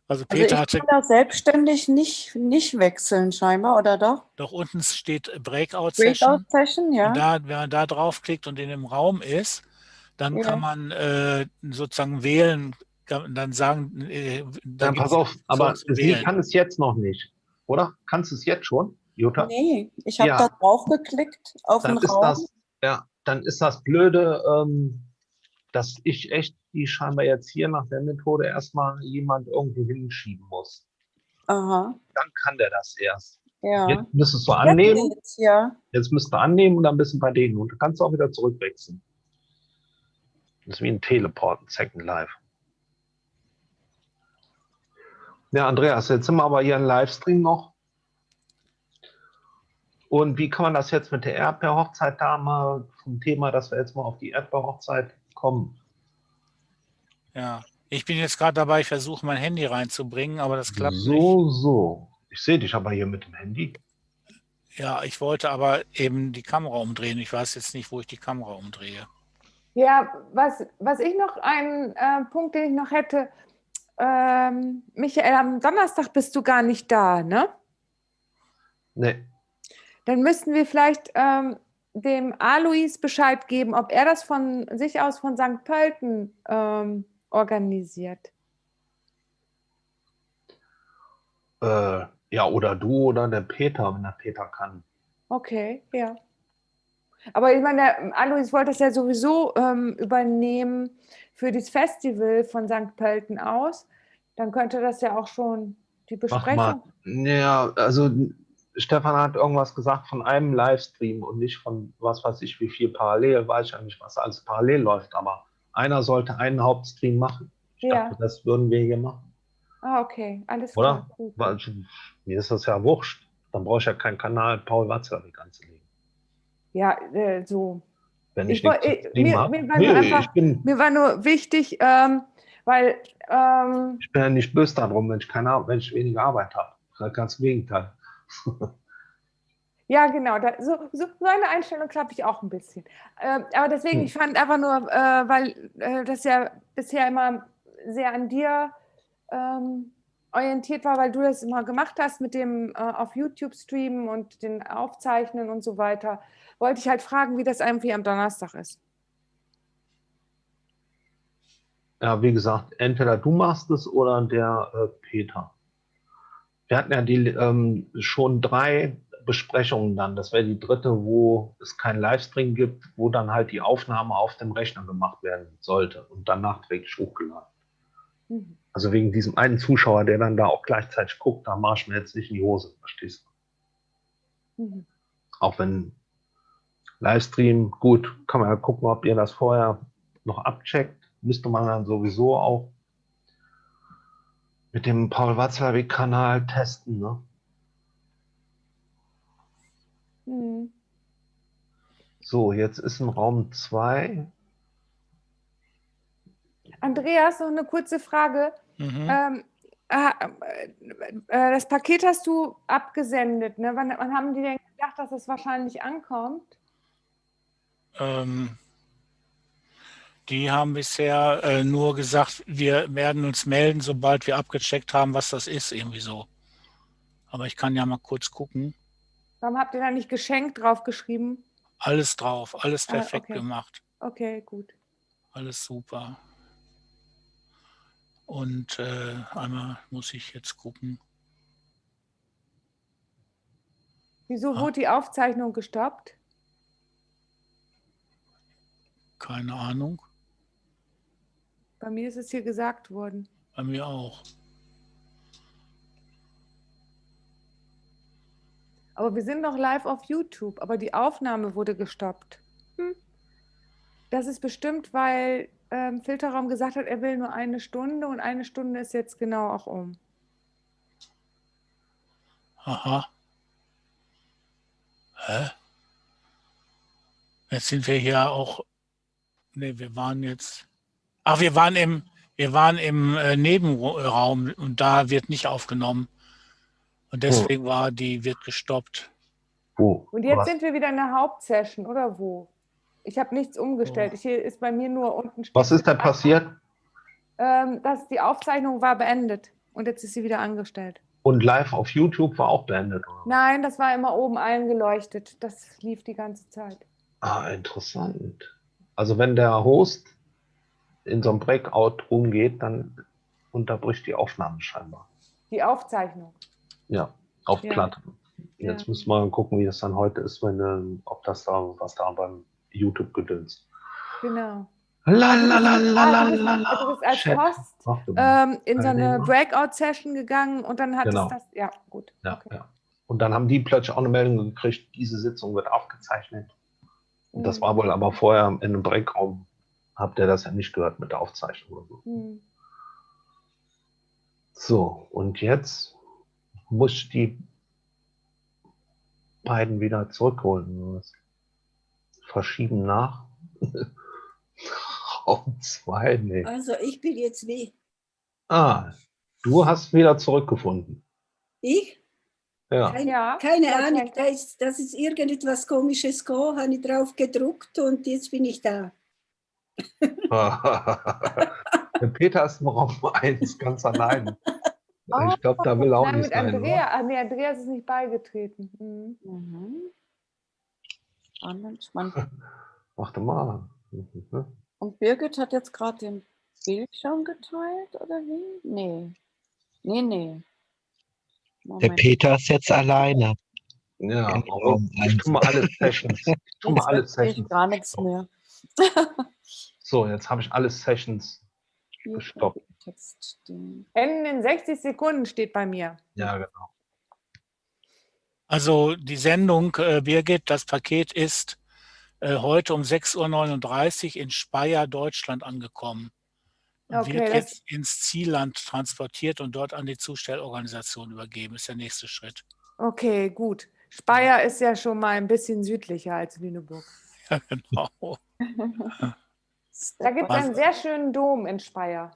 Also Also Peter ich hatte kann da selbstständig nicht, nicht wechseln scheinbar, oder doch? doch unten steht Breakout Session. Breakout Session, ja. Und da, wenn man da draufklickt und in dem Raum ist, dann Ja. kann man äh, sozusagen wählen, kann, dann sagen, äh, Dann gibt's pass auf, aber sie wählen. kann es jetzt noch nicht, oder? Kannst du es jetzt schon, Jutta? Nee, ich habe Ja. da drauf geklickt auf dann den ist Raum. das, ja, dann ist das Blöde, ähm, dass ich echt die scheinbar jetzt hier nach der Methode erstmal jemand irgendwo hinschieben muss. Aha, Dann kann der das erst. ja. Jetzt müsstest du Jetzt annehmen, geht's, ja. jetzt müsst du annehmen und dann bist du bei denen und dann kannst du auch wieder zurückwechseln. Das ist wie ein Teleport, ein Second Life. Ja, Andreas, jetzt sind wir aber hier im Livestream noch. Und wie kann man das jetzt mit der Erdbeerhochzeit da mal vom Thema, dass wir jetzt mal auf die Erdbeerhochzeit kommen? Ja, ich bin jetzt gerade dabei, ich versuche mein Handy reinzubringen, aber das klappt nicht. so, so. Ich sehe dich aber hier mit dem Handy. Ja, ich wollte aber eben die Kamera umdrehen. Ich weiß jetzt nicht, wo ich die Kamera umdrehe. ja, was, was ich noch, einen äh, Punkt, den ich noch hätte, ähm, Michael, am Donnerstag bist du gar nicht da, ne? Nee. Dann müssten wir vielleicht ähm, dem Alois Bescheid geben, ob er das von sich aus von St. Pölten ähm, organisiert. Äh, ja, oder du oder der Peter, wenn der Peter kann. Okay, ja. Aber ich meine, der Alois wollte das ja sowieso ähm, übernehmen für das Festival von St. Pölten aus. Dann könnte das ja auch schon die Mach mal. Besprechung. Ja, also Stefan hat irgendwas gesagt von einem Livestream und nicht von was weiß ich, wie viel parallel, weiß ich ja nicht, was alles parallel läuft, aber einer sollte einen Hauptstream machen. Ich Ja. dachte, das würden wir hier machen, Ah, okay, alles oder? klar. Weil, mir ist das ja wurscht. Dann brauche ich ja keinen Kanal Paul Watzlawick anzulegen. Ja, äh, so. Wenn Ich ich, nichts zu ich- mir- mir war Nee, nur einfach- bin, Mir war nur wichtig, ähm, weil ähm, ich bin ja nicht böse darum, wenn ich, keine, wenn ich weniger Arbeit habe. Ganz im Gegenteil. Ja, genau. Da, so, so, eine Einstellung habe ich auch ein bisschen. Ähm, aber deswegen, Hm. ich fand einfach nur, äh, weil äh, das ja bisher immer sehr an dir ähm, orientiert war, weil du das immer gemacht hast mit dem äh, auf YouTube streamen und den Aufzeichnen und so weiter, wollte ich halt fragen, wie das irgendwie am Donnerstag ist. Ja, wie gesagt, entweder du machst es oder der äh, Peter. Wir hatten ja die ähm, schon drei Besprechungen dann. Das wäre die dritte, wo es keinen Livestream gibt, wo dann halt die Aufnahme auf dem Rechner gemacht werden sollte und dann nachträglich hochgeladen. Mhm. Also wegen diesem einen Zuschauer, der dann da auch gleichzeitig guckt, da mach ich mir jetzt nicht in die Hose, verstehst du? Mhm. Auch wenn Livestream, gut, kann man ja gucken, ob ihr das vorher noch abcheckt. Müsste man dann sowieso auch mit dem Paul Watzlawick-Kanal testen. Ne? Mhm. So, jetzt ist im Raum 2. Andreas, noch eine kurze Frage. Mhm. Ähm, äh, äh, das Paket hast du abgesendet. Ne? Wann, wann haben die denn gedacht, dass es wahrscheinlich ankommt? Ähm, die haben bisher äh, nur gesagt, wir werden uns melden, sobald wir abgecheckt haben, was das ist, irgendwie so. Aber ich kann ja mal kurz gucken. Warum habt ihr da nicht geschenkt draufgeschrieben? Alles drauf, alles Ah, perfekt okay. gemacht. Okay, gut. Alles super. Und äh, einmal muss ich jetzt gucken. Wieso Ah. wurde die Aufzeichnung gestoppt? Keine Ahnung. Bei mir ist es hier gesagt worden. Bei mir auch. Aber wir sind noch live auf YouTube, aber die Aufnahme wurde gestoppt. Hm. Das ist bestimmt, weil ähm, Filterraum gesagt hat, er will nur eine Stunde und eine Stunde ist jetzt genau auch um. Aha. Hä? Jetzt sind wir hier auch. Ne, wir waren jetzt. Ach, wir waren im, wir waren im äh, Nebenraum und da wird nicht aufgenommen. Und deswegen war die, wird gestoppt. Wo? Und jetzt Was? sind wir wieder in der Hauptsession, oder wo? Ich habe nichts umgestellt. Oh. Hier ist bei mir nur unten. Was ist denn passiert? Ähm, dass die Aufzeichnung war beendet und jetzt ist sie wieder angestellt. Und live auf YouTube war auch beendet. Oder? Nein, das war immer oben eingeleuchtet. Das lief die ganze Zeit. Ah, interessant. Also wenn der Host in so einem Breakout-Room geht, dann unterbricht die Aufnahme scheinbar. Die Aufzeichnung. Ja, auf Ja. Platte. Jetzt Ja. müssen wir mal gucken, wie das dann heute ist, wenn, ähm, ob das da, was da beim YouTube gedönst. Genau. La la la Ah, la du bist- la la. du bist als Chat. Host ähm, in so eine. Breakout-Session gegangen und dann hat Genau. es das. Ja, gut. Ja, okay. ja. Und dann haben die plötzlich auch eine Meldung gekriegt, diese Sitzung wird aufgezeichnet. Und das Mhm. war wohl aber vorher in einem Breakraum, habt ihr das ja nicht gehört mit der Aufzeichnung oder so. Hm. So, und jetzt muss ich die beiden wieder zurückholen. Was? Verschieben nach. Raum zwei, nee. Also ich bin jetzt wie Ah, du hast wieder zurückgefunden. ich. Ja. Keine, Ja, keine Ahnung, da ist, das ist irgendetwas Komisches gekommen, habe ich drauf gedruckt und jetzt bin ich da. Der Peter ist im Raum 1 ganz allein. Oh, Ich glaube, da will er auch Nein, nicht mit sein. Andrea. Ah, nee, Andreas ist nicht beigetreten. Mhm. Mhm. Spannend, spannend. Warte mal. Mhm. Und Birgit hat jetzt gerade den Bildschirm geteilt, oder wie? Nee. Nee, nee. Der Moment. Peter ist jetzt alleine. Ja, oh, ich eins. tu mal alle Sessions. Ich tu mal alle verstehe ich Sessions. gar nichts mehr. So, jetzt habe ich alle Sessions Hier gestoppt. Enden in 60 Sekunden steht bei mir. Ja, genau. Also die Sendung, äh, Birgit, das Paket ist äh, heute um 6.39 Uhr in Speyer, Deutschland angekommen. Und Okay, wird jetzt ins Zielland transportiert und dort an die Zustellorganisation übergeben, ist der nächste Schritt. Okay, gut. Speyer ist ja schon mal ein bisschen südlicher als Lüneburg. Ja, genau. Da gibt es einen sehr schönen Dom in Speyer.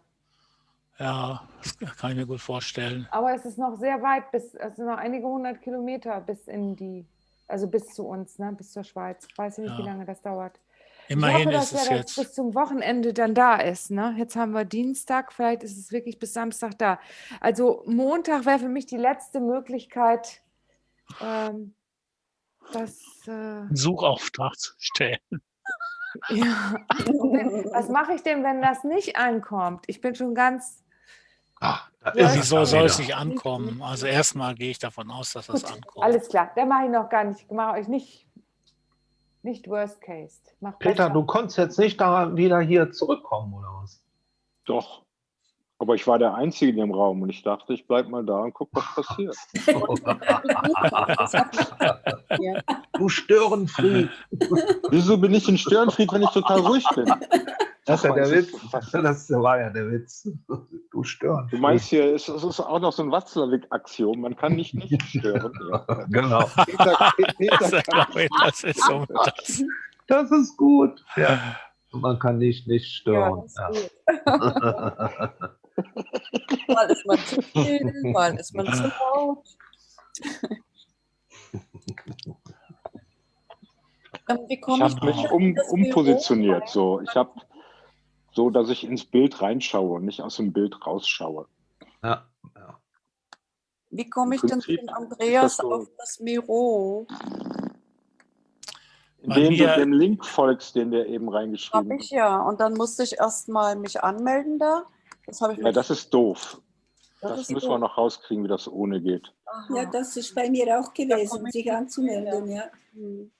Ja, das kann ich mir gut vorstellen. Aber es ist noch sehr weit, bis, es sind noch einige hundert Kilometer bis in die, also bis zu uns, ne, bis zur Schweiz. Ich weiß nicht, wie Ja. lange das dauert. Immerhin ich hoffe, ist dass es er jetzt. bis zum Wochenende dann da ist. Ne? Jetzt haben wir Dienstag, vielleicht ist es wirklich bis Samstag da. Also Montag wäre für mich die letzte Möglichkeit, ähm, das. Äh, Suchauftrag zu stellen. Ja. Wenn- Was mache ich denn, wenn das nicht ankommt? Ich bin schon ganz. Ah, da Ja, Wieso soll es nicht ankommen? Also erstmal gehe ich davon aus, dass das Gut, ankommt. Alles klar, da mache ich noch gar nicht. Mache euch nicht, nicht Worst Case. Mach Peter, besser. du konntest jetzt nicht da wieder hier zurückkommen, oder was? Doch. Aber ich war der Einzige in dem Raum und ich dachte, ich bleib mal da und guck, was passiert. Du Störenfried. Wieso bin ich ein Störenfried, wenn ich total ruhig bin? Das ist ja der ist Witz. das- war ja der Witz. Du Störenfried. Du meinst hier, es ist auch noch so ein Watzlawick-Axiom, man kann nicht nicht stören. Ja. Genau. Peter, Peter Das, ist so das. Das ist gut. Ja. Man kann nicht nicht stören. Ja, das ist gut. Mal ist man zu still, mal ist man zu laut. Ähm, wie Ich ich, habe mich um, umpositioniert. So. Ich habe so, dass ich ins Bild reinschaue und nicht aus dem Bild rausschaue. Ja. Ja. Wie komme ich Im denn zu Prinzip den ist Andreas das so- auf das Miro? Indem du dem Link folgst, den der eben Habe reingeschrieben ich hat. ja. Und dann musste ich erstmal mich anmelden da. Das habe ich Ja, das ist doof. das Das ist müssen so. wir noch rauskriegen, wie das ohne geht. Aha. Ja, das ist bei mir auch gewesen, sich anzumelden. Ja. Hm.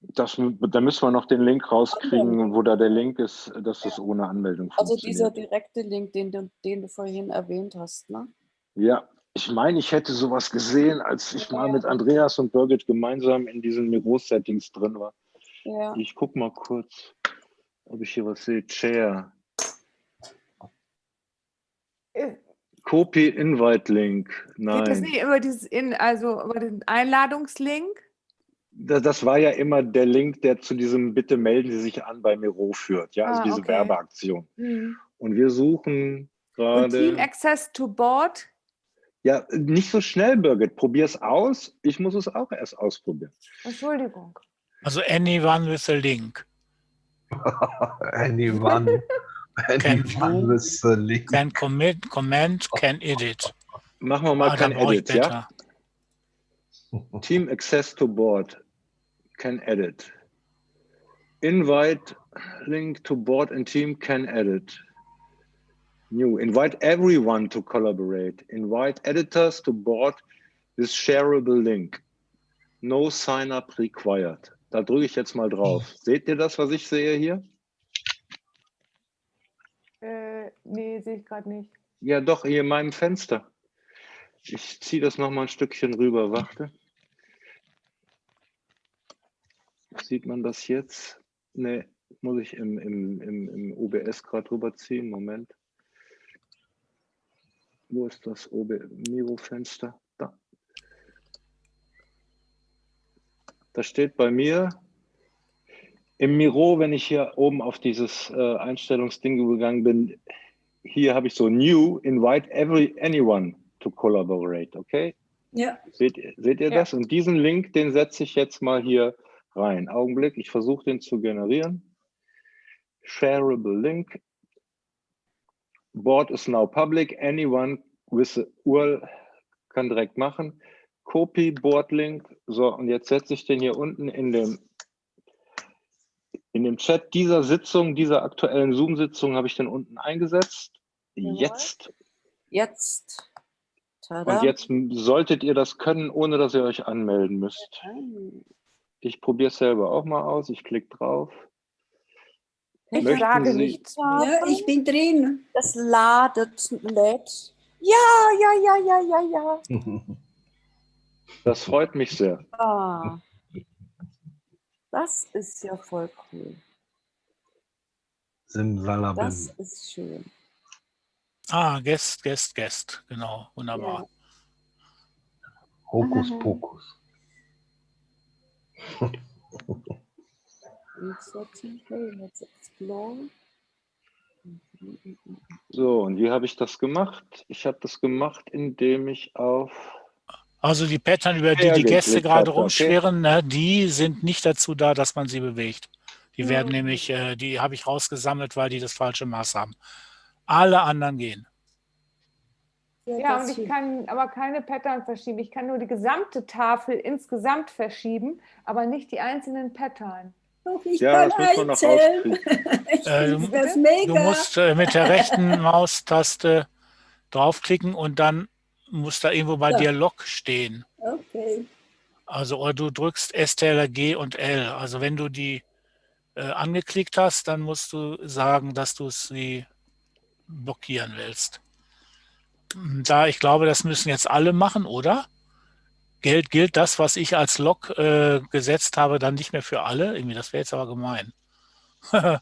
Das, da müssen wir noch den Link rauskriegen, wo da der Link ist, dass das ohne Anmeldung Also dieser funktioniert. direkte Link, den du, den du vorhin erwähnt hast, ne? Ja, ich meine, ich hätte sowas gesehen, als ich mal mit Andreas und Birgit gemeinsam in diesen Miro-Settings drin war. Ja. Ich guck mal kurz, ob ich hier was sehe. Chair. Äh, Copy Invite Link. Geht das Nein. nicht über dieses in, also über den Einladungslink? Da- Das war ja immer der Link, der zu diesem Bitte melden Sie sich an bei Miro führt. Ja, also Ah, diese okay. Werbeaktion. Hm. Und wir suchen Und Team gerade. Access to Board? Ja, nicht so schnell, Birgit. Probier es aus. Ich muss es auch erst ausprobieren. Entschuldigung. Also anyone with a link Anyone. Can a link. can commit, comment, can edit. Machen wir mal Ah, Edit, ja? Team Access to Board can edit. Invite link to board and team can edit. New. Invite everyone to collaborate. Invite editors to board with shareable link. No sign up required. Da drücke ich jetzt mal drauf. Seht ihr das, was ich sehe hier? Äh, nee, sehe ich gerade nicht. Ja, doch, hier in meinem Fenster. Ich ziehe das noch mal ein Stückchen rüber. Warte. Sieht man das jetzt? Nee, muss ich im, im, im, im OBS gerade rüberziehen. Moment. Wo ist das Miro-Fenster? Da. Da steht bei mir im Miro, wenn ich hier oben auf dieses äh, Einstellungsding gegangen bin, hier habe ich so New, invite every anyone to collaborate, okay? Ja, Seht, ihr- seht ihr Ja. das? Und diesen Link, den setze ich jetzt mal hier rein. Augenblick, ich versuche den zu generieren. Shareable Link. board is now public. Anyone with the URL kann direkt machen. Copy Board Link. So, und jetzt setze ich den hier unten in dem in dem Chat dieser Sitzung, dieser aktuellen Zoom-Sitzung habe ich den unten eingesetzt. Jawohl. Jetzt. Jetzt. Tada. Und jetzt solltet ihr das können, ohne dass ihr euch anmelden müsst. Ich probiere es selber auch mal aus. Ich klicke drauf. Ich Möchten sage Sie- nichts. Ja, ich bin drin. Es ladet, lädt. Ja, ja, ja, ja, ja, ja. Das freut mich sehr. Ah. Das ist ja voll cool. Simsalabim. Das ist schön. Ah, Guest, Guest, Guest. Genau, wunderbar. Hokus Pokus. Resetting, hey, let's explore. So, und wie habe ich das gemacht? Ich habe das gemacht, indem ich auf Also die Pattern, über die Ja, die Gäste gerade hat, okay. rumschwirren, ne, die sind nicht dazu da, dass man sie bewegt. Die werden Mhm. nämlich, äh, die habe ich rausgesammelt, weil die das falsche Maß haben. Alle anderen gehen. Ja, und ich kann aber keine Pattern verschieben. Ich kann nur die gesamte Tafel insgesamt verschieben, aber nicht die einzelnen Pattern. Doch, ich Ja, kann das muss man. Ich Äh, du- das Du mega. musst äh, mit der rechten Maustaste draufklicken und dann muss da irgendwo bei Ja. dir Log stehen. Okay. Also oder du drückst STRL, G und L. Also wenn du die äh, angeklickt hast, dann musst du sagen, dass du sie blockieren willst. Da ich glaube, das müssen jetzt alle machen, oder? Gilt, gilt das, was ich als Log äh, gesetzt habe, dann nicht mehr für alle? Irgendwie, das wäre jetzt aber gemein.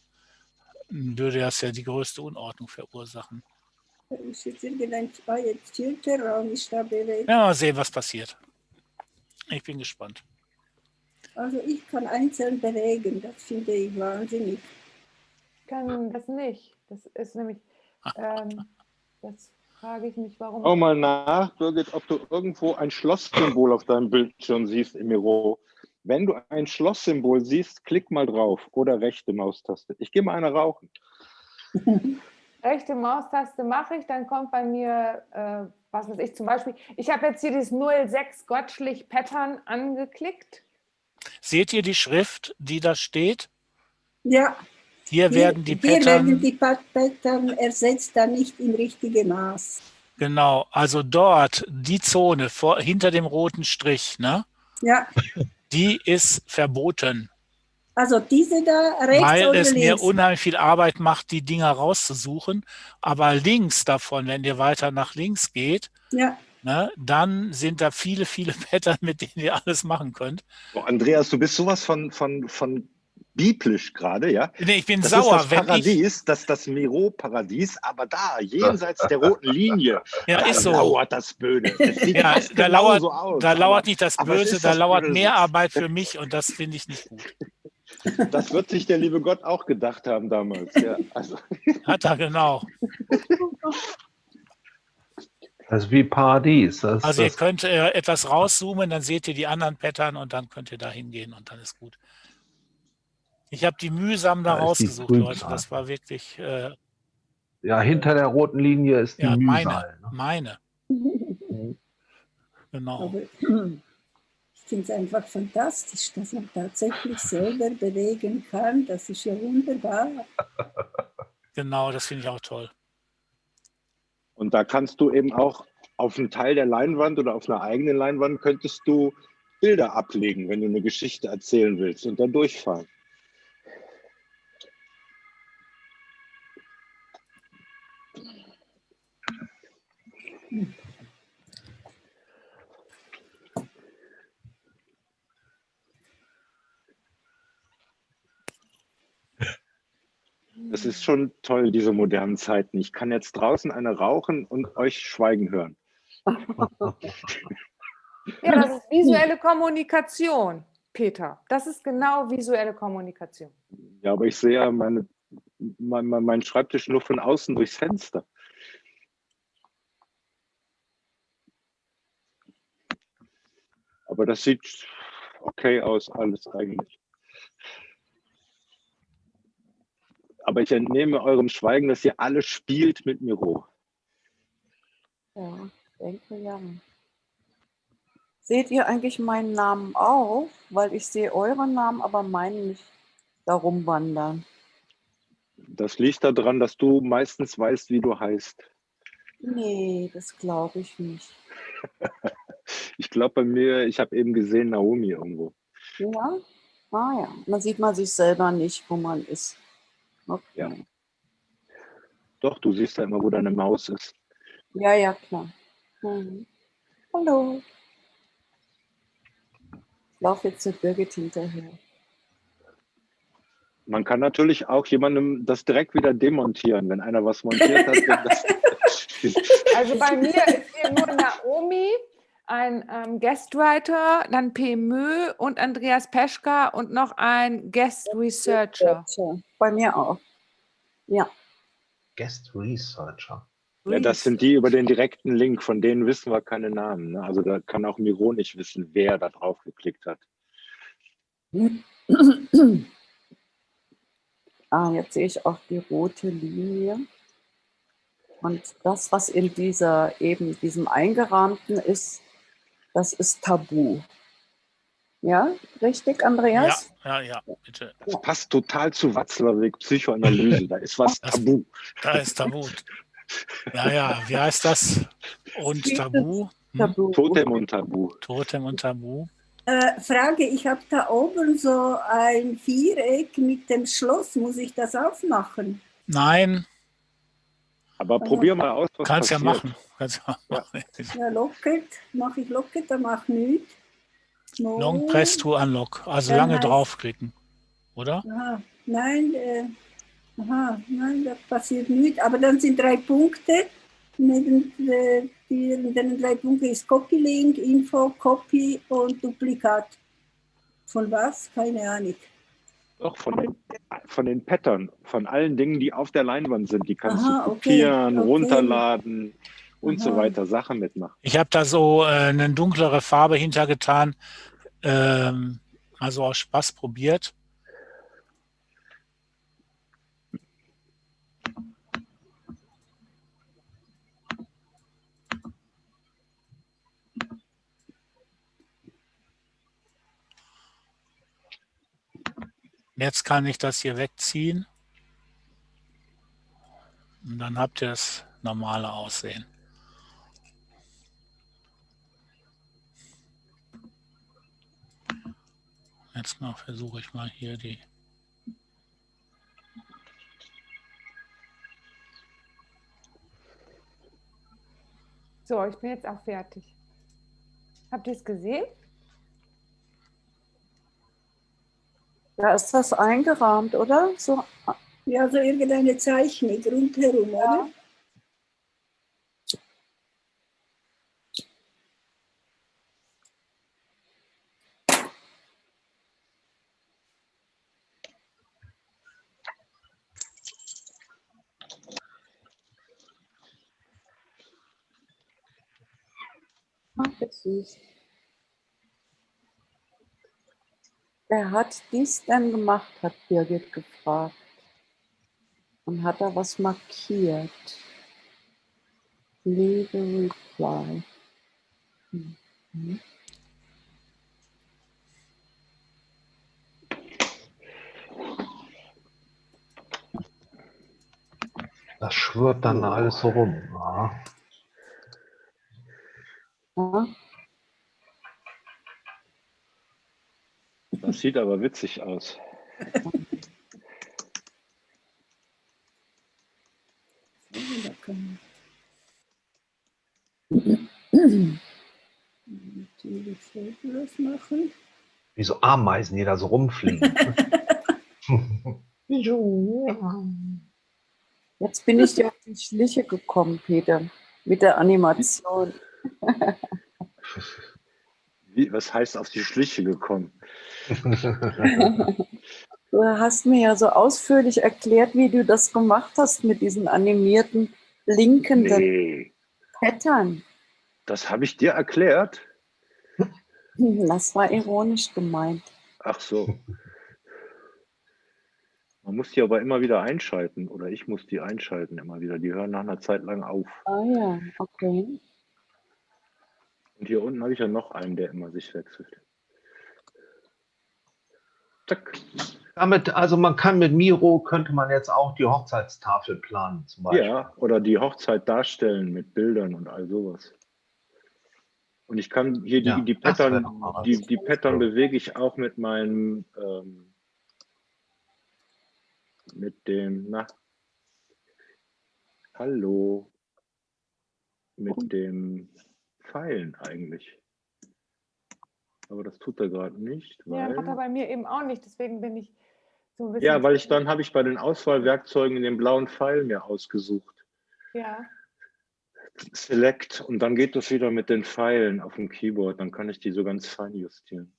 Würde das ja die größte Unordnung verursachen. Ist jetzt irgendein ah, jetzt Filterraum ist da bewegt. Ja, mal sehen, was passiert. Ich bin gespannt. Also ich kann einzeln bewegen. Das finde ich wahnsinnig. Ich kann das nicht. Das ist nämlich, ähm, das frage ich mich, warum. Schau mal nach, Birgit, ob du irgendwo ein Schlosssymbol auf deinem Bildschirm siehst im Miro. Wenn du ein Schlosssymbol siehst, klick mal drauf oder rechte Maustaste. Ich gehe mal eine rauchen. rechte Maustaste mache ich, dann kommt bei mir, äh, was weiß ich, zum Beispiel, ich habe jetzt hier dieses 06 Gottschlich Pattern angeklickt. Seht ihr die Schrift, die da steht? Ja, Hier werden die hier werden Pattern, die Pat- Pattern ersetzt, dann nicht im richtigen Maß. genau, also dort, die Zone vor, hinter dem roten Strich, ne, Ja, die ist verboten, also diese da rechts weil oder es mir links? unheimlich viel Arbeit macht, die Dinger rauszusuchen. Aber links davon, wenn ihr weiter nach links geht, Ja, ne, dann sind da viele, viele Pattern, mit denen ihr alles machen könnt. Oh, Andreas, du bist sowas von, von, von biblisch gerade, ja? Nee, ich bin Das sauer, ist das wenn ich, Paradies, das, das Miro-Paradies, aber da, jenseits der roten Linie, ja, da ist so. lauert das Böde. Es sieht Ja, da lauert, so aus, da lauert nicht das Böse, ist da das lauert Böse. mehr Arbeit für mich und das finde ich nicht gut. Das wird sich der liebe Gott auch gedacht haben damals. Ja, also, Hat er genau. Das ist wie Paradies. Das, Also ihr das, könnt äh, etwas rauszoomen, dann seht ihr die anderen Pattern und dann könnt ihr da hingehen und dann ist gut. Ich habe die mühsam da, Da rausgesucht, Leute. Das war wirklich äh, ja, hinter der roten Linie ist die ja, meine. Mühsal. ne? Meine. Genau. Finde es einfach fantastisch, dass man tatsächlich selber bewegen kann. Das ist ja wunderbar. Genau, das finde ich auch toll. und da kannst du eben auch auf einen Teil der Leinwand oder auf einer eigenen Leinwand könntest du Bilder ablegen, wenn du eine Geschichte erzählen willst und dann durchfahren. Es ist schon toll, diese modernen Zeiten. Ich kann jetzt draußen eine rauchen und euch schweigen hören. Ja, das ist visuelle Kommunikation, Peter. Das ist genau visuelle Kommunikation. Ja, aber ich sehe ja meine, mein, mein, meinen Schreibtisch nur von außen durchs Fenster. Aber das sieht okay aus, alles eigentlich. Aber ich entnehme eurem Schweigen, dass ihr alle spielt mit Miro. Ja, denke ja. Seht ihr eigentlich meinen Namen auch? Weil ich sehe euren Namen, aber meinen nicht darum wandern. Das liegt daran, dass du meistens weißt, wie du heißt. Nee, das glaube ich nicht. Ich glaube bei mir, ich habe eben gesehen Naomi irgendwo. Ja? Ah ja, dann sieht man sich selber nicht, wo man ist. Okay. Ja. Doch, du siehst ja immer, wo deine Maus ist. Ja, ja, klar. Mhm. Hallo. Ich laufe jetzt mit Birgit hinterher. Man kann natürlich auch jemandem das direkt wieder demontieren, wenn einer was montiert hat. Also bei mir ist hier nur Naomi, ein ähm, Guestwriter, dann PMÖ und Andreas Peschka und noch ein Guest Researcher. Bei mir auch. Ja. Guest Researcher. ja, das sind die über den direkten Link, von denen wissen wir keine Namen. Ne? Also da kann auch Miro nicht wissen, wer da drauf geklickt hat. Ah, jetzt sehe ich auch die rote Linie. Und das, was in dieser eben diesem Eingerahmten ist, das ist Tabu. Ja, richtig, Ja, Andreas? ja, ja, bitte. Das passt total zu Watzlawick Psychoanalyse. Da ist was Das- tabu. Da ist Tabu. Ja, ja, wie heißt das? Und Tabu? Hm? Tabu. Totem und Tabu. Totem und Tabu. Äh, Frage, ich habe da oben so ein Viereck mit dem Schloss. Muss ich das aufmachen? Nein, Aber probier mal aus, was kannst ja passiert. machen. Kannst ja machen. Ja, locket. Mache ich locket, dann mach nichts. No. Long Press to Unlock. Also Ja, lange draufklicken. Oder? Aha, nein, äh, aha, nein, da passiert nichts. Aber dann sind drei Punkte. Neben äh, den drei Punkten ist Copy-Link, Info, Copy und Duplikat. Von was? Keine Ahnung. Doch, von den, von den Pattern, von allen Dingen, die auf der Leinwand sind. Die kannst Aha, du okay, kopieren, okay. runterladen und so Aha. weiter, Sachen mitmachen. Ich habe da so äh, eine dunklere Farbe hintergetan. Ähm, also aus Spaß probiert. Jetzt kann ich das hier wegziehen. Und dann habt ihr das normale Aussehen. Jetzt mal versuche ich mal hier die. So, ich bin jetzt auch fertig. Habt ihr es gesehen? Da ist was eingerahmt, oder? So, Ja, so irgendeine Zeichnung rundherum, oder? Süß. Wer hat dies denn gemacht, hat Birgit gefragt. Und hat da was markiert? Leave a reply. Mhm. Das schwirrt dann alles so rum. Ja. Ja, Das sieht aber witzig aus. Da kann man natürlich Fotos machen. Wie so Ameisen, die da so rumfliegen. Jetzt bin ich dir auf die Schliche gekommen, Peter, mit der Animation. Wie, was heißt auf die Schliche gekommen? Du hast mir ja so ausführlich erklärt, wie du das gemacht hast mit diesen animierten, blinkenden Nee, Pattern. das habe ich dir erklärt. Das war ironisch gemeint. Ach so. Man muss die aber immer wieder einschalten oder ich muss die einschalten immer wieder. Die hören nach einer Zeit lang auf. Ah ja, okay. Und hier unten habe ich ja noch einen, der immer sich wechselt. Zack. Damit, also man kann mit Miro, könnte man jetzt auch die Hochzeitstafel planen zum Beispiel. Ja, oder die Hochzeit darstellen mit Bildern und all sowas. Und ich kann hier die, Ja, die Pattern, die, die Pattern bewege ich auch mit meinem, ähm, mit dem, na, hallo, mit dem Pfeilen eigentlich. Aber das tut er gerade nicht, Ja, weil, hat er bei mir eben auch nicht, deswegen bin ich so ein bisschen. ja, weil ich dann habe ich bei den Auswahlwerkzeugen den blauen Pfeil mir ausgesucht. Ja, Select und dann geht das wieder mit den Pfeilen auf dem Keyboard. Dann kann ich die so ganz fein justieren.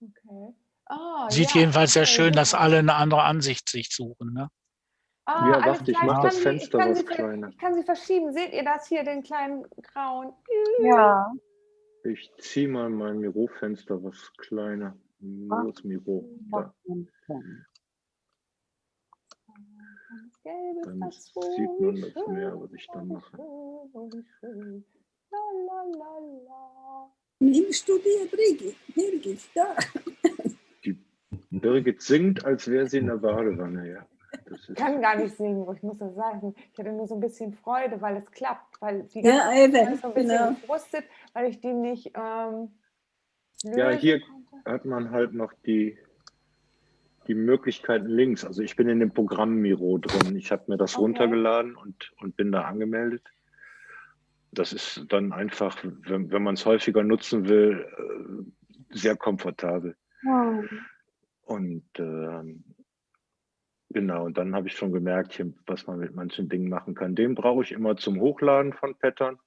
okay. Ah, Sieht ja, jedenfalls sehr okay, schön, dass ja. alle eine andere Ansicht sich suchen. Ne? Ah, Ja, warte, ich klar, mach kann das Fenster ver- kleiner. Ich kann sie verschieben. Seht ihr das hier, den kleinen grauen? Ja. Ich ziehe mal mein Mirofenster was kleiner. Ist Miro? Da. Dann sieht man das schön, mehr, was ich dann mache. Nimmst du dir Brigitte? Birgit, da. Birgit singt, als wäre sie in der Badewanne, ja. Ich kann gar nicht singen, ich muss das sagen. Ich hatte nur so ein bisschen Freude, weil es klappt. Weil die Ja, ganze Zeit eben, so ein bisschen genau. gefrustet, weil ich die nicht ähm, Ja, hier- konnte. hat man halt noch die, die Möglichkeiten links. Also ich bin in dem Programm Miro drin. Ich habe mir das Okay. runtergeladen und, und bin da angemeldet. Das ist dann einfach, wenn, wenn man es häufiger nutzen will, äh, sehr komfortabel. Und ähm, genau, und dann habe ich schon gemerkt, hier, was man mit manchen Dingen machen kann. Den brauche ich immer zum Hochladen von Pattern.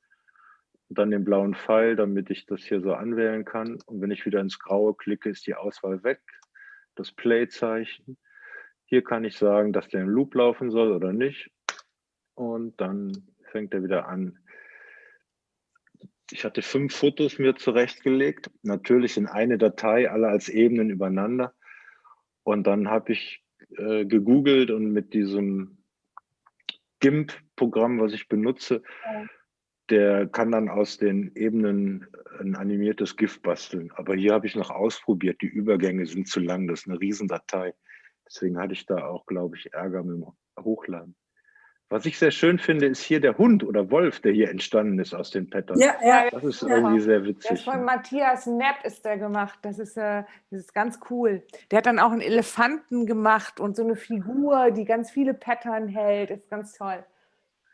Und dann den blauen Pfeil, damit ich das hier so anwählen kann. Und wenn ich wieder ins Graue klicke, ist die Auswahl weg. Das Play-Zeichen. Hier kann ich sagen, dass der im Loop laufen soll oder nicht. Und dann fängt er wieder an. Ich hatte fünf Fotos mir zurechtgelegt, natürlich in eine Datei, alle als Ebenen übereinander. Und dann habe ich äh, gegoogelt und mit diesem GIMP-Programm, was ich benutze, der kann dann aus den Ebenen ein animiertes GIF basteln. Aber hier habe ich noch ausprobiert, die Übergänge sind zu lang, das ist eine Riesendatei. Deswegen hatte ich da auch, glaube ich, Ärger mit dem Hochladen. Was ich sehr schön finde, ist hier der Hund oder Wolf, der hier entstanden ist aus den Patterns. Ja, ja. Das ist Ja. irgendwie sehr Der ist witzig. von ne? Matthias Nepp ist der gemacht. Das ist, äh, das ist ganz cool. Der hat dann auch einen Elefanten gemacht und so eine Figur, die ganz viele Pattern hält. Ist ganz toll.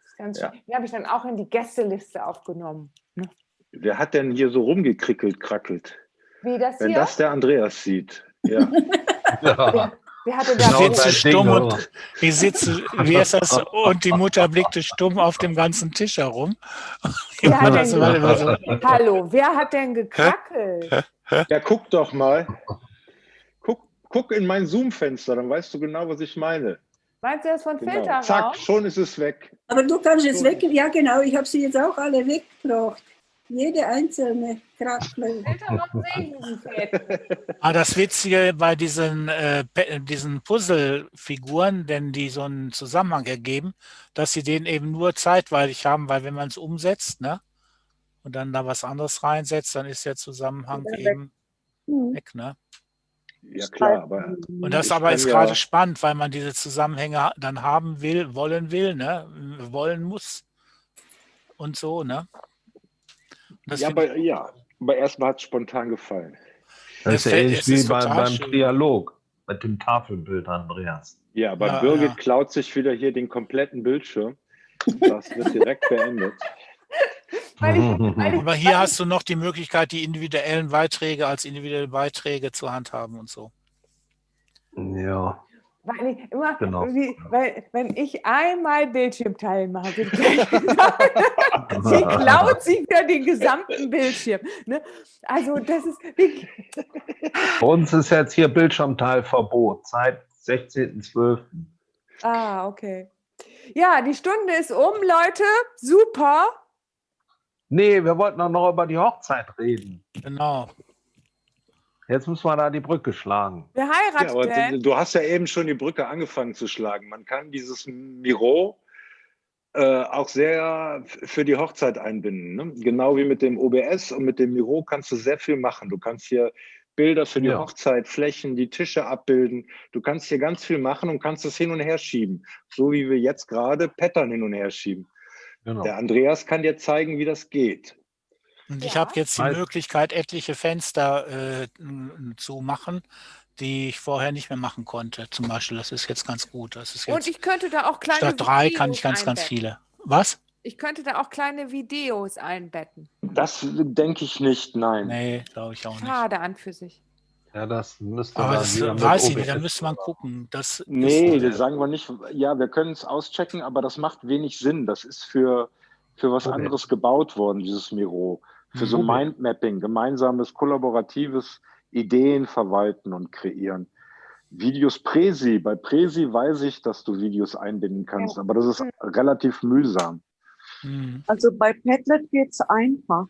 Ist ganz Ja. schön. Den habe ich dann auch in die Gästeliste aufgenommen. Ne? Wer hat denn hier so rumgekrickelt, krackelt? Wie das Wenn hier? das der Andreas sieht. Ja, Ja. Wer hatte da Genau, sitze stumm Ding, und wie sitze, wie ist das? Und die Mutter blickte stumm auf dem ganzen Tisch herum. Wer hat denn war immer so. Hallo, wer hat denn gekrackelt? ja guck doch mal. Guck, guck in mein Zoom-Fenster, dann weißt du genau, was ich meine. Meinst du das von Genau. Filterraum? Zack, schon ist es weg. Aber du kannst jetzt So. weg. Ja, genau. Ich habe sie jetzt auch alle weggebracht. Jede einzelne Fäden. Ah, das Witzige bei diesen, äh, diesen Puzzle-Figuren, denn die so einen Zusammenhang ergeben, dass sie den eben nur zeitweilig haben, weil wenn man es umsetzt, ne, und dann da was anderes reinsetzt, dann ist der Zusammenhang weg. eben Hm. weg, ne? Ja klar, aber Und das aber ist ja- gerade spannend, weil man diese Zusammenhänge dann haben will, wollen will, ne, wollen muss und so, ne? Das ja, ich- aber, ja, aber erstmal hat es spontan gefallen. Das ist ja ähnlich wie ist beim, schön. Trialog mit dem Tafelbild, Andreas. Ja, aber Ja, Birgit ja. klaut sich wieder hier den kompletten Bildschirm. Das wird direkt beendet. Weil ich, weil ich, Aber hier hast du noch die Möglichkeit, die individuellen Beiträge als individuelle Beiträge zu handhaben und so. Ja. Weil ich immer, Genau. weil, wenn ich einmal Bildschirmteilen mache, wird gleich gesagt, sie klaut sich wieder den gesamten Bildschirm. Ne? Also das ist Bei uns ist jetzt hier Bildschirmteilverbot seit 16.12. ah, okay. Ja, die Stunde ist um, Leute. Super. Nee, wir wollten doch noch über die Hochzeit reden. Genau. Jetzt müssen wir da die Brücke schlagen. Wer Ja, heiratet aber denn? du, hast ja eben schon die Brücke angefangen zu schlagen. Man kann dieses Miro äh, auch sehr für die Hochzeit einbinden. Ne? Genau wie mit dem OBS und mit dem Miro kannst du sehr viel machen. Du kannst hier Bilder für die Ja. Hochzeit, Flächen, die Tische abbilden. Du kannst hier ganz viel machen und kannst es hin und her schieben. So wie wir jetzt gerade Pattern hin und her schieben. Genau. Der Andreas kann dir zeigen, wie das geht. Und ich Ja. habe jetzt die Möglichkeit, etliche Fenster äh, zu machen, die ich vorher nicht mehr machen konnte. Zum Beispiel, das ist jetzt ganz gut. Das ist Und jetzt ich könnte da auch kleine statt drei kann Videos ich ganz, ganz einbetten. viele. Was? Ich könnte da auch kleine Videos einbetten. Das denke ich nicht, nein. Nee, glaube ich auch nicht. Schade an für sich. Ja, das müsste Aber dann das weiß ich nicht, da müsste man gucken. Das Nee, ist, das sagen wir nicht. Ja, wir können es auschecken, aber das macht wenig Sinn. Das ist für, für was Okay. anderes gebaut worden, dieses Miro. Für so. Mindmapping, gemeinsames, kollaboratives Ideen verwalten und kreieren. Videos Presi. Bei Presi weiß ich, dass du Videos einbinden kannst, aber das ist relativ mühsam. Hm. Also bei Padlet geht es einfach.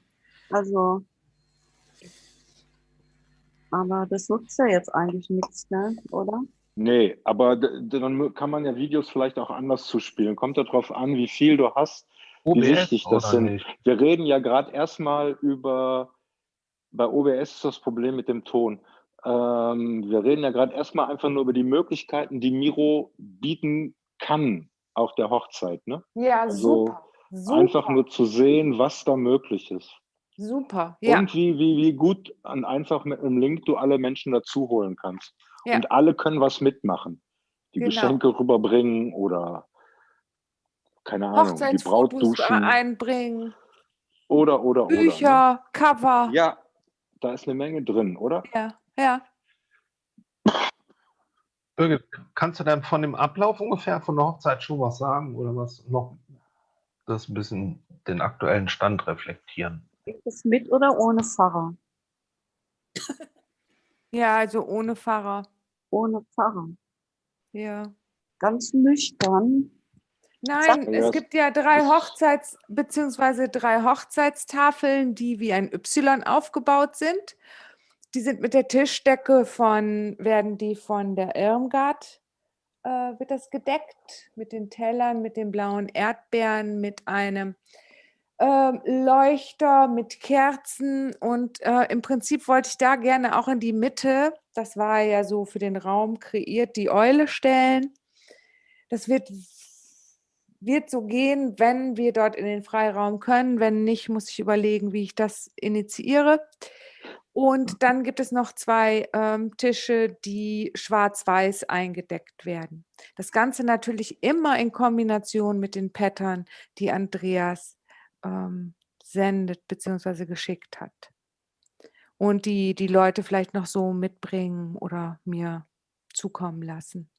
Also, aber das nutzt ja jetzt eigentlich nichts, ne? oder? Nee, aber dann kann man ja Videos vielleicht auch anders zuspielen. Kommt darauf an, wie viel du hast. OBS wichtig das sind. nicht? Wir reden ja gerade erstmal über, bei OBS ist das Problem mit dem Ton. Ähm, wir reden ja gerade erstmal einfach nur über die Möglichkeiten, die Miro bieten kann auf der Hochzeit. Ne? Ja, Also super. Super. Einfach nur zu sehen, was da möglich ist. super. Ja. Und wie, wie, wie gut und einfach mit einem Link du alle Menschen dazu holen kannst. Ja. Und alle können was mitmachen. Die Genau. Geschenke rüberbringen oder keine Ahnung, die Braut Hochzeitsfotos duschen. einbringen, Oder, oder, oder. Ne? Bücher, Cover. Ja, da ist eine Menge drin, oder? ja. ja. Birgit, kannst du denn von dem Ablauf ungefähr von der Hochzeit schon was sagen oder was noch das ein bisschen den aktuellen Stand reflektieren? Es mit oder ohne Pfarrer? Ja, also ohne Pfarrer. Ohne Pfarrer. Ja. Ganz nüchtern. Nein, es gibt ja drei Hochzeits- bzw. drei Hochzeitstafeln, die wie ein Y aufgebaut sind. Die sind mit der Tischdecke von, werden die von der Irmgard, äh, wird das gedeckt, mit den Tellern, mit den blauen Erdbeeren, mit einem ähm, Leuchter, mit Kerzen und äh, im Prinzip wollte ich da gerne auch in die Mitte, das war ja so für den Raum kreiert, die Eule stellen. Das wird, wird so gehen, wenn wir dort in den Freiraum können. Wenn nicht, muss ich überlegen, wie ich das initiiere. Und dann gibt es noch zwei ähm, Tische, die schwarz-weiß eingedeckt werden. Das Ganze natürlich immer in Kombination mit den Pattern, die Andreas ähm, sendet bzw. geschickt hat. Und die die Leute vielleicht noch so mitbringen oder mir zukommen lassen.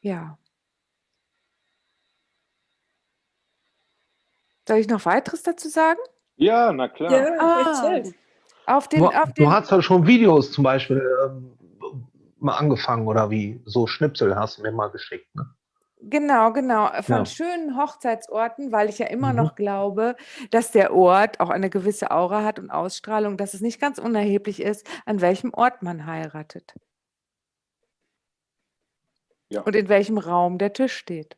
Ja. Soll ich noch weiteres dazu sagen? Ja, na klar. Ja, Ah. Auf den, Du, auf du den, hast ja schon Videos zum Beispiel ähm, mal angefangen oder wie? So Schnipsel hast du mir mal geschickt. Ne? Genau, genau. Von Ja. schönen Hochzeitsorten, weil ich ja immer Mhm. noch glaube, dass der Ort auch eine gewisse Aura hat und Ausstrahlung, dass es nicht ganz unerheblich ist, an welchem Ort man heiratet. Ja. Und in welchem Raum der Tisch steht.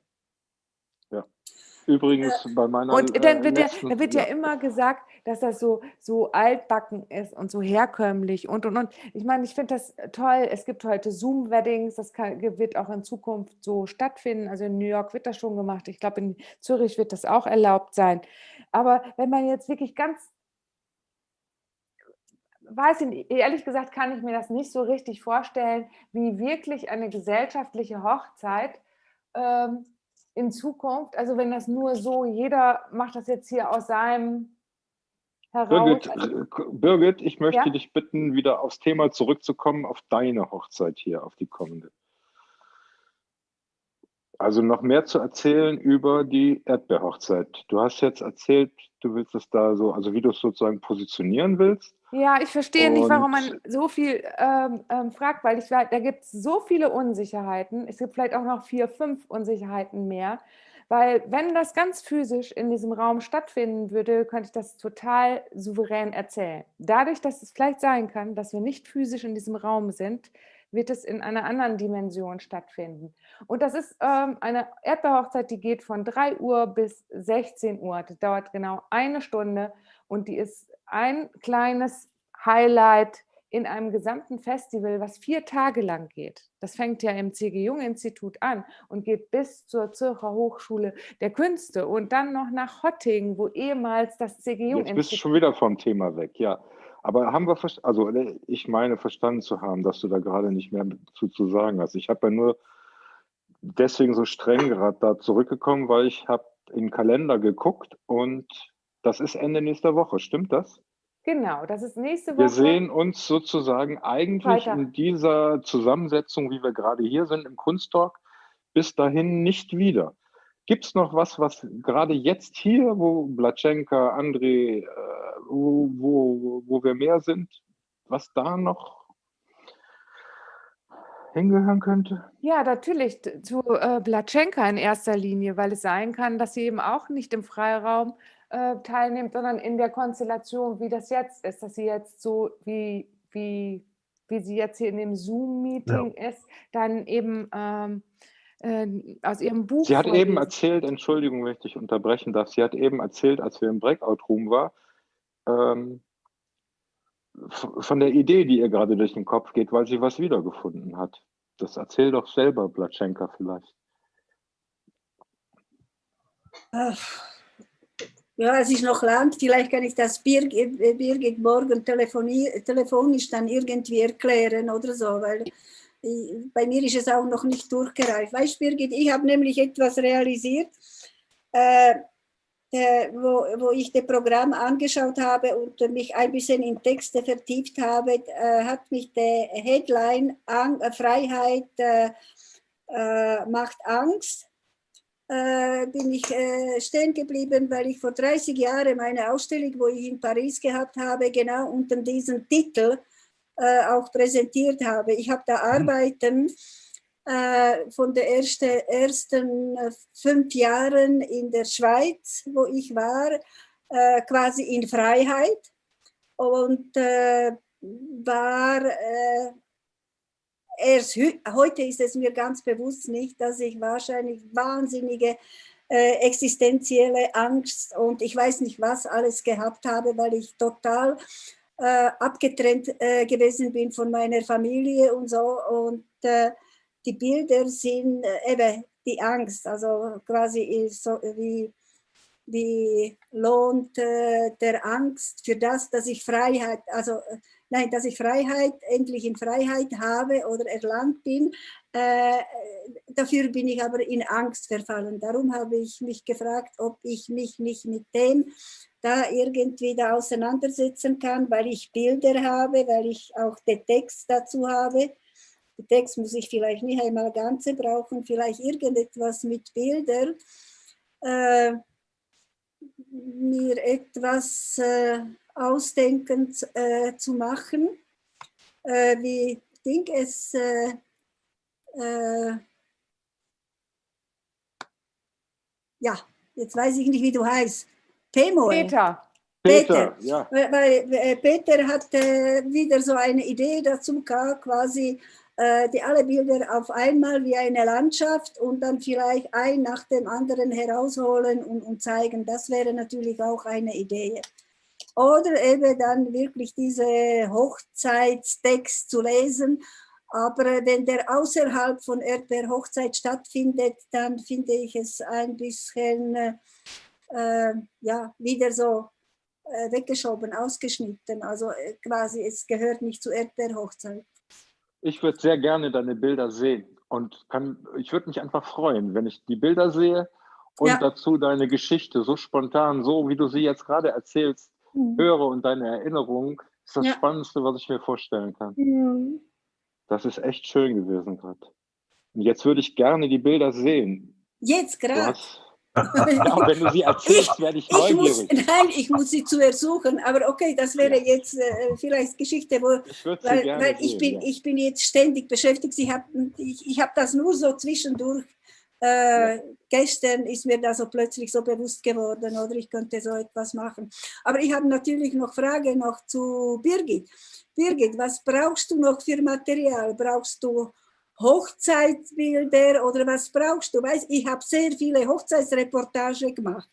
Übrigens bei meiner Und dann äh, wird, ja, letzten, dann wird ja immer gesagt, dass das so, so altbacken ist und so herkömmlich und und und. Ich meine, ich finde das toll. Es gibt heute Zoom-Weddings, das kann, wird auch in Zukunft so stattfinden. Also in New York wird das schon gemacht. Ich glaube, in Zürich wird das auch erlaubt sein. Aber wenn man jetzt wirklich ganz, weiß ich nicht, ehrlich gesagt, kann ich mir das nicht so richtig vorstellen, wie wirklich eine gesellschaftliche Hochzeit ähm, in Zukunft, also wenn das nur so, jeder macht das jetzt hier aus seinem heraus. Birgit, Also, Birgit, ich möchte Ja? dich bitten, wieder aufs Thema zurückzukommen, auf deine Hochzeit hier, auf die kommende. Also noch mehr zu erzählen über die Erdbeerhochzeit. Du hast jetzt erzählt, du willst es da so, also wie du es sozusagen positionieren willst. ja, ich verstehe nicht, warum man Und- so viel ähm, ähm, fragt, weil ich da gibt es so viele Unsicherheiten. Es gibt vielleicht auch noch vier, fünf Unsicherheiten mehr, Weil wenn das ganz physisch in diesem Raum stattfinden würde, könnte ich das total souverän erzählen. Dadurch, dass es vielleicht sein kann, dass wir nicht physisch in diesem Raum sind, wird es in einer anderen Dimension stattfinden. Und das ist ähm, eine Erdbeerhochzeit, die geht von 3 Uhr bis 16 Uhr. Das dauert genau eine Stunde und die ist ein kleines Highlight in einem gesamten Festival, was vier Tage lang geht. Das fängt ja im C.G. Jung-Institut an und geht bis zur Zürcher Hochschule der Künste und dann noch nach Hottingen, wo ehemals das C.G. Jung-Institut... Jetzt bist du schon wieder vom Thema weg, ja. Aber haben wir, also äh, ich meine verstanden zu haben, dass du da gerade nicht mehr zu, zu sagen hast. Ich habe ja nur deswegen so streng gerade da zurückgekommen, weil ich habe in den Kalender geguckt und das ist Ende nächster Woche, stimmt das? Genau, das ist nächste Woche. Wir sehen uns sozusagen eigentlich Freitag. in dieser Zusammensetzung, wie wir gerade hier sind im Kunsttalk, bis dahin nicht wieder. Gibt es noch was, was gerade jetzt hier, wo Blatschenka, André, äh, wo, wo, wo wir mehr sind, was da noch hingehören könnte? Ja, natürlich zu äh, Blatschenka in erster Linie, weil es sein kann, dass sie eben auch nicht im Freiraum äh, teilnimmt, sondern in der Konstellation, wie das jetzt ist, dass sie jetzt so wie, wie, wie sie jetzt hier in dem Zoom-Meeting ist, dann eben ähm, äh, aus ihrem Buch. Sie hat eben vorlesen. erzählt, Entschuldigung, wenn ich dich unterbrechen darf, sie hat eben erzählt, als wir im Breakout-Room war, ähm, von der Idee, die ihr gerade durch den Kopf geht, weil sie was wiedergefunden hat. Das erzähl doch selber, Blatschenka, vielleicht. Ach. Ja, es ist noch lang. Vielleicht kann ich das Birgit, äh, Birgit morgen telefoni- telefonisch dann irgendwie erklären oder so, weil bei mir ist es auch noch nicht durchgereift. Weißt du, Birgit, ich habe nämlich etwas realisiert, äh, äh, wo, wo ich das Programm angeschaut habe und mich ein bisschen in Texte vertieft habe, äh, hat mich der Headline Ang äh, Freiheit äh, äh, macht Angst bin ich stehen geblieben, weil ich vor 30 Jahren meine Ausstellung, wo ich in Paris gehabt habe, genau unter diesem Titel äh, auch präsentiert habe. Ich habe da Arbeiten äh, von den ersten, ersten äh, fünf Jahren in der Schweiz, wo ich war, äh, quasi in Freiheit und äh, war äh, erst heute ist es mir ganz bewusst nicht, dass ich wahrscheinlich wahnsinnige äh, existenzielle Angst und ich weiß nicht was alles gehabt habe, weil ich total äh, abgetrennt äh, gewesen bin von meiner Familie und so. Und äh, die Bilder sind äh, eben die Angst, also quasi so wie wie lohnt äh, der Angst für das, dass ich Freiheit, also äh, nein, dass ich Freiheit, endlich in Freiheit habe oder erlangt bin, äh, dafür bin ich aber in Angst verfallen. Darum habe ich mich gefragt, ob ich mich nicht mit dem da irgendwie da auseinandersetzen kann, weil ich Bilder habe, weil ich auch den Text dazu habe. Den Text muss ich vielleicht nicht einmal ganze brauchen, vielleicht irgendetwas mit Bildern. Äh, mir etwas äh, ausdenken äh, zu machen, äh, wie Ding es äh, äh, ja, jetzt weiß ich nicht, wie du heißt. Pemo. Peter. Peter, ja. Weil, weil äh, Peter hat äh, wieder so eine Idee dazu gehabt, quasi äh, die alle Bilder auf einmal wie eine Landschaft und dann vielleicht ein nach dem anderen herausholen und, und zeigen. Das wäre natürlich auch eine Idee. Oder eben dann wirklich diese Hochzeitstext zu lesen. Aber äh, wenn der außerhalb von der Hochzeit stattfindet, dann finde ich es ein bisschen äh, äh, ja, wieder so äh, weggeschoben, ausgeschnitten. Also äh, quasi, es gehört nicht zu Erdbeerhochzeit. Ich würde sehr gerne deine Bilder sehen und kann, ich würde mich einfach freuen, wenn ich die Bilder sehe und Ja. dazu deine Geschichte so spontan, so wie du sie jetzt gerade erzählst, Mhm. höre und deine Erinnerung, ist das Ja. Spannendste, was ich mir vorstellen kann. Mhm. Das ist echt schön gewesen gerade. Und jetzt würde ich gerne die Bilder sehen. Jetzt gerade. ja, wenn du sie erzählst, werde ich Ich muss, neugierig. nein, ich muss sie zuerst suchen, aber okay, das wäre jetzt äh, vielleicht Geschichte, wo, Ich weil, weil ich, sehen. bin, ja. ich bin jetzt ständig beschäftigt. Ich habe ich, ich hab das nur so zwischendurch äh, gestern ist mir das so plötzlich so bewusst geworden oder ich könnte so etwas machen. Aber ich habe natürlich noch Frage noch zu Birgit. Birgit, was brauchst du noch für Material? Brauchst du Hochzeitsbilder oder was brauchst du? Weißt, ich habe sehr viele Hochzeitsreportage gemacht,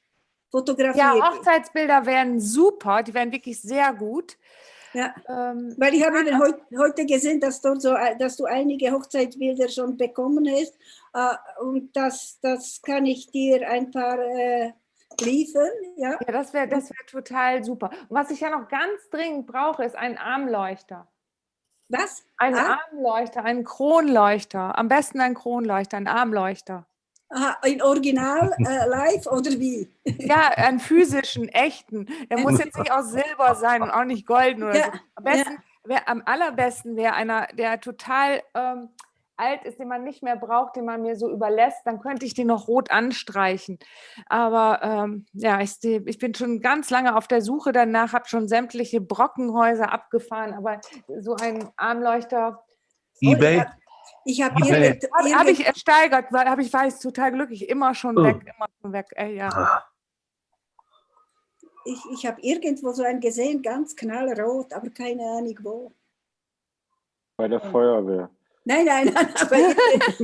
fotografiert. Ja, Hochzeitsbilder wären super, die wären wirklich sehr gut. Ja, Ähm, weil ich habe eben heut, heute gesehen, dass, dort so, dass du einige Hochzeitsbilder schon bekommen hast äh, und das, das kann ich dir ein paar äh, liefern. Ja? ja, das wäre das wär total super. Und was ich ja noch ganz dringend brauche, ist ein Armleuchter. Was? Ein Ah. Armleuchter, ein Kronleuchter. Am besten ein Kronleuchter, ein Armleuchter. Aha, in Original äh, live oder wie? Ja, einen physischen, echten. Der muss jetzt nicht aus Silber sein und auch nicht golden oder Ja, so. Am, besten, wär, am allerbesten wäre einer, der total ähm, alt ist, den man nicht mehr braucht, den man mir so überlässt. Dann könnte ich den noch rot anstreichen. Aber ähm, ja, ich, ich bin schon ganz lange auf der Suche danach, habe schon sämtliche Brockenhäuser abgefahren, aber so ein Armleuchter EBay? Ich habe Okay. irgend, habe hab ich ersteigert, weil habe ich weiß total glücklich, immer schon Oh. weg, immer schon weg. Ey, ja. Ah, ich, ich hab irgendwo so einen gesehen, ganz knallrot, aber keine Ahnung wo. Bei der Feuerwehr. Nein, nein, nein, bei,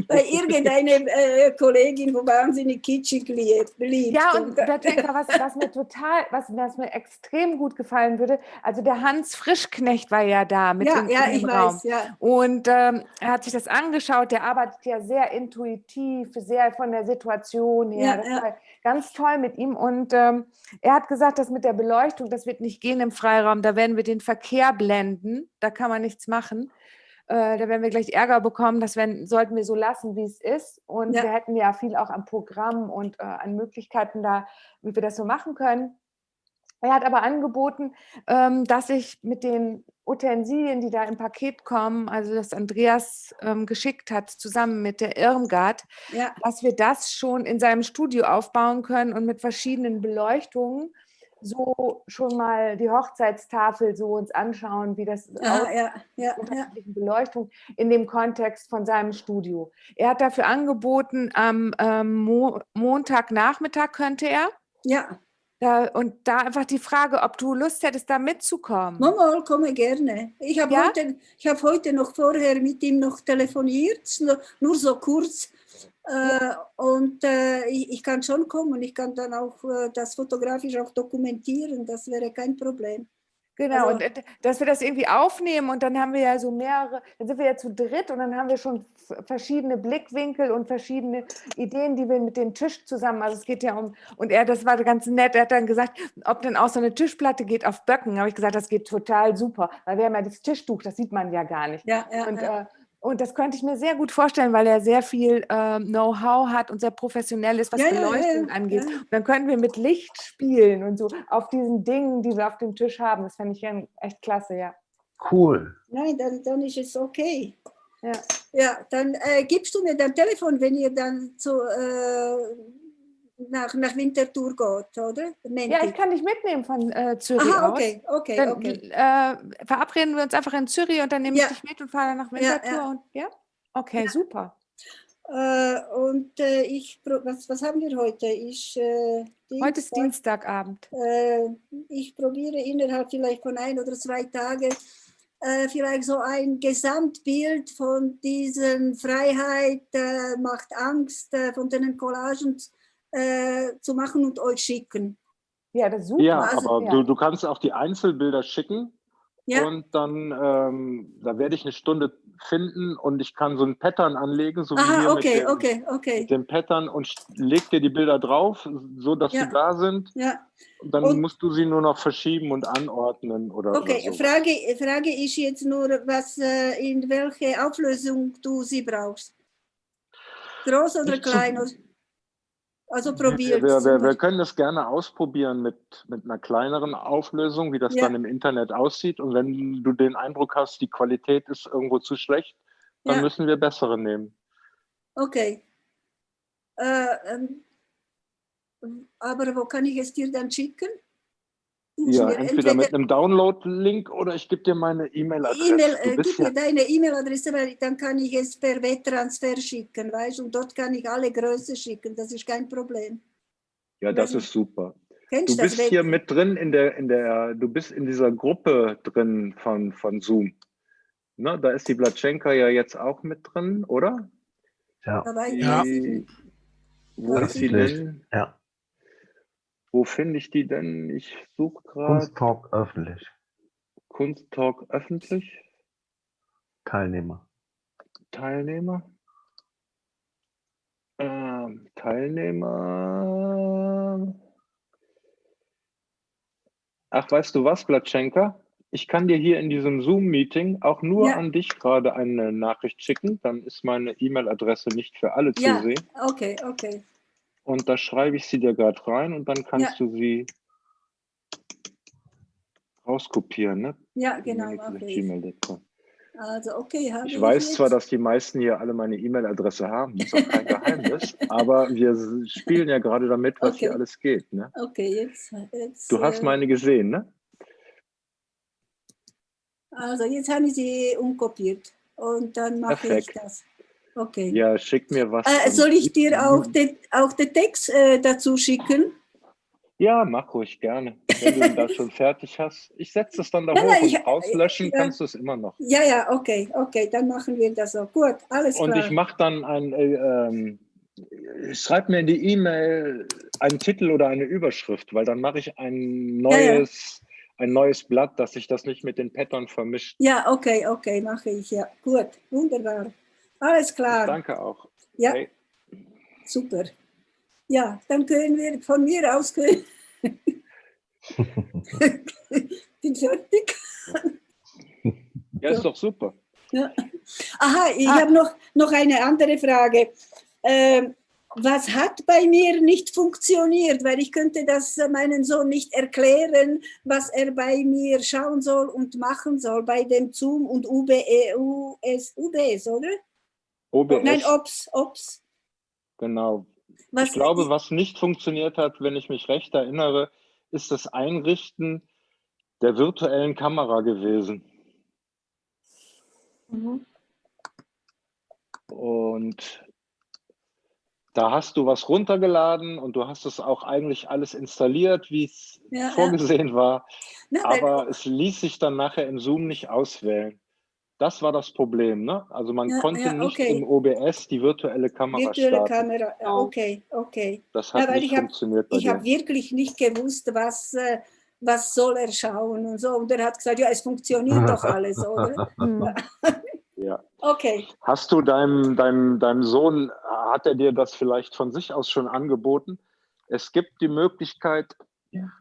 bei irgendeiner äh, Kollegin, wo wahnsinnig kitschig liebt. Ja, und Bertenka, was, was mir total, was, was mir extrem gut gefallen würde, also der Hans Frischknecht war ja da mit ja, in, ja, dem ich Raum. weiß, ja. Und ähm, er hat sich das angeschaut, der arbeitet ja sehr intuitiv, sehr von der Situation her. Ja, das ja. war ganz toll mit ihm. Und ähm, er hat gesagt, das mit der Beleuchtung, das wird nicht gehen im Freiraum, da werden wir den Verkehr blenden, da kann man nichts machen. Äh, da werden wir gleich Ärger bekommen, das werden, sollten wir so lassen, wie es ist. Und Ja. wir hätten ja viel auch am Programm und äh, an Möglichkeiten da, wie wir das so machen können. Er hat aber angeboten, ähm, dass ich mit den Utensilien, die da im Paket kommen, also das Andreas ähm, geschickt hat, zusammen mit der Irmgard, ja. dass wir das schon in seinem Studio aufbauen können und mit verschiedenen Beleuchtungen so schon mal die Hochzeitstafel so uns anschauen, wie das aussieht ja, ja, ja. Beleuchtung in dem Kontext von seinem Studio. Er hat dafür angeboten, am ähm, Mo Montagnachmittag könnte er. ja. Da, und da einfach die Frage, ob du Lust hättest, da mitzukommen. Mal komme gerne. Ich habe Ja? heute, ich hab heute noch vorher mit ihm noch telefoniert, nur, nur so kurz. Äh, und äh, ich, ich kann schon kommen. Ich kann dann auch äh, das fotografisch auch dokumentieren. Das wäre kein Problem. Genau, Also- und äh, dass wir das irgendwie aufnehmen und dann haben wir ja so mehrere, dann sind wir ja zu dritt und dann haben wir schon verschiedene Blickwinkel und verschiedene Ideen, die wir mit dem Tisch zusammen, also es geht ja um, und er, das war ganz nett, er hat dann gesagt, ob denn auch so eine Tischplatte geht auf Böcken, habe ich gesagt, das geht total super, weil wir haben ja das Tischtuch, das sieht man ja gar nicht. Ja, ja, Und, ja. äh, und das könnte ich mir sehr gut vorstellen, weil er sehr viel ähm, Know-how hat und sehr professionell ist, was Ja, ja, ja, Beleuchtung ja, angeht. ja. Und dann können wir mit Licht spielen und so auf diesen Dingen, die wir auf dem Tisch haben. Das fände ich ja echt klasse, ja. cool. Nein, dann, dann ist es okay. Ja. Ja, dann äh, gibst du mir dein Telefon, wenn ihr dann zu, äh, nach, nach Winterthur geht, oder? Nennt Ja, ich kann dich mitnehmen von äh, Zürich Aha, okay, okay, Dann okay. äh, verabreden wir uns einfach in Zürich und dann nehme Ja. ich dich mit und fahre nach Ja, Winterthur. ja. Und, ja? Okay, super. Äh, und äh, ich, was, was haben wir heute? Ich, äh, Heute ist Dienstag. Dienstagabend. Äh, ich probiere innerhalb vielleicht von ein oder zwei Tagen vielleicht so ein Gesamtbild von diesen Freiheit macht Angst, von den Collagen äh, zu machen und euch schicken. Ja, das ist super. Ja, also, aber ja. Du, du kannst auch die Einzelbilder schicken Ja, und dann, ähm, da werde ich eine Stunde finden und ich kann so ein Pattern anlegen, so wie aha, hier okay, mit, dem, okay, okay. mit dem Pattern und leg dir die Bilder drauf, so dass Ja. sie da sind. Ja, Und dann Und- musst du sie nur noch verschieben und anordnen oder, okay. oder so. Frage, Frage ist jetzt nur, was, äh, in welche Auflösung du sie brauchst. Groß oder Nicht zu- klein? Also Wir, probiert. wir, wir, wir können das gerne ausprobieren mit, mit einer kleineren Auflösung, wie das Ja. dann im Internet aussieht. Und wenn du den Eindruck hast, die Qualität ist irgendwo zu schlecht, dann Ja. müssen wir bessere nehmen. Okay. Äh, ähm, aber wo kann ich es dir dann schicken? Ja, mir entweder mit einem Download-Link oder ich gebe dir meine E-Mail-Adresse. E-Mail, Du äh, gib ja- mir deine E-Mail-Adresse, weil dann kann ich es per Webtransfer schicken, weißt du? Und dort kann ich alle Größe schicken, das ist kein Problem. Ja, das ist super. Kennst Du bist hier mit drin in der, in der, du bist in dieser Gruppe drin von, von Zoom. Ne, da ist die Blatschenka ja jetzt auch mit drin, oder? Ja? Ja. Wo ist sie denn? ja. Wo finde ich die denn? Ich suche gerade Kunsttalk öffentlich. Kunsttalk öffentlich, Teilnehmer. Teilnehmer. Ähm, Teilnehmer. Ach, weißt du was, Blatschenka? Ich kann dir hier in diesem Zoom-Meeting auch nur Ja. an dich gerade eine Nachricht schicken. Dann ist meine E-Mail-Adresse nicht für alle Ja. zu sehen. Okay, okay. Und da schreibe ich sie dir gerade rein und dann kannst du sie rauskopieren. Ne? Ja, genau, mache ich. gmail.com. Also, okay, habe Ich weiß jetzt. zwar, dass die meisten hier alle meine E-Mail-Adresse haben, das ist auch kein Geheimnis, aber wir spielen ja gerade damit, was hier Okay. alles geht. Ne? Okay, jetzt. jetzt Du hast äh, meine gesehen, ne? Also, jetzt habe ich sie umkopiert und dann mache ich Perfekt. das. Okay. Ja, schick mir was. Äh, und- soll ich dir auch, den, auch den Text äh, dazu schicken? Ja, mach ruhig gerne. Wenn du das schon fertig hast. Ich setze es dann da Nein, hoch nein, und ich- rauslöschen ja. kannst du es immer noch. Ja, ja, okay, okay, dann machen wir das so. Gut, alles Und klar. ich mache dann ein, äh, ähm, schreib mir in die E-Mail einen Titel oder eine Überschrift, weil dann mache ich ein Ja, ja. neues, ein neues Blatt, dass sich das nicht mit den Pattern vermischt. Ja, okay, okay, mache ich, ja. Gut, wunderbar. Alles klar. Danke auch. Ja, Hey, super. Ja, dann können wir von mir aus können. Bin fertig. ja, ist doch super. Aha, ich Ah. habe noch, noch eine andere Frage. Ähm, was hat bei mir nicht funktioniert? Weil ich könnte das äh, meinem Sohn nicht erklären, was er bei mir schauen soll und machen soll bei dem Zoom und UBE, US, UBS, oder? OBS, Nein, OPS, OPS. genau. Was, Ich glaube, was nicht funktioniert hat, wenn ich mich recht erinnere, ist das Einrichten der virtuellen Kamera gewesen. Mhm. Und da hast du was runtergeladen und du hast es auch eigentlich alles installiert, wie es Ja, ja. vorgesehen war. Na, Aber es ließ sich dann nachher im Zoom nicht auswählen. Das war das Problem. Ne? Also man Ja, konnte ja, nicht okay. im OBS die virtuelle Kamera virtuelle starten. Kamera, ja, okay, okay. Das Ja, hat weil nicht ich hab- funktioniert bei Ich habe wirklich nicht gewusst, was, äh, was soll er schauen und so. Und er hat gesagt, ja, es funktioniert doch alles, oder? Hm. Ja. Okay. Hast du deinem, deinem, deinem Sohn, hat er dir das vielleicht von sich aus schon angeboten? Es gibt die Möglichkeit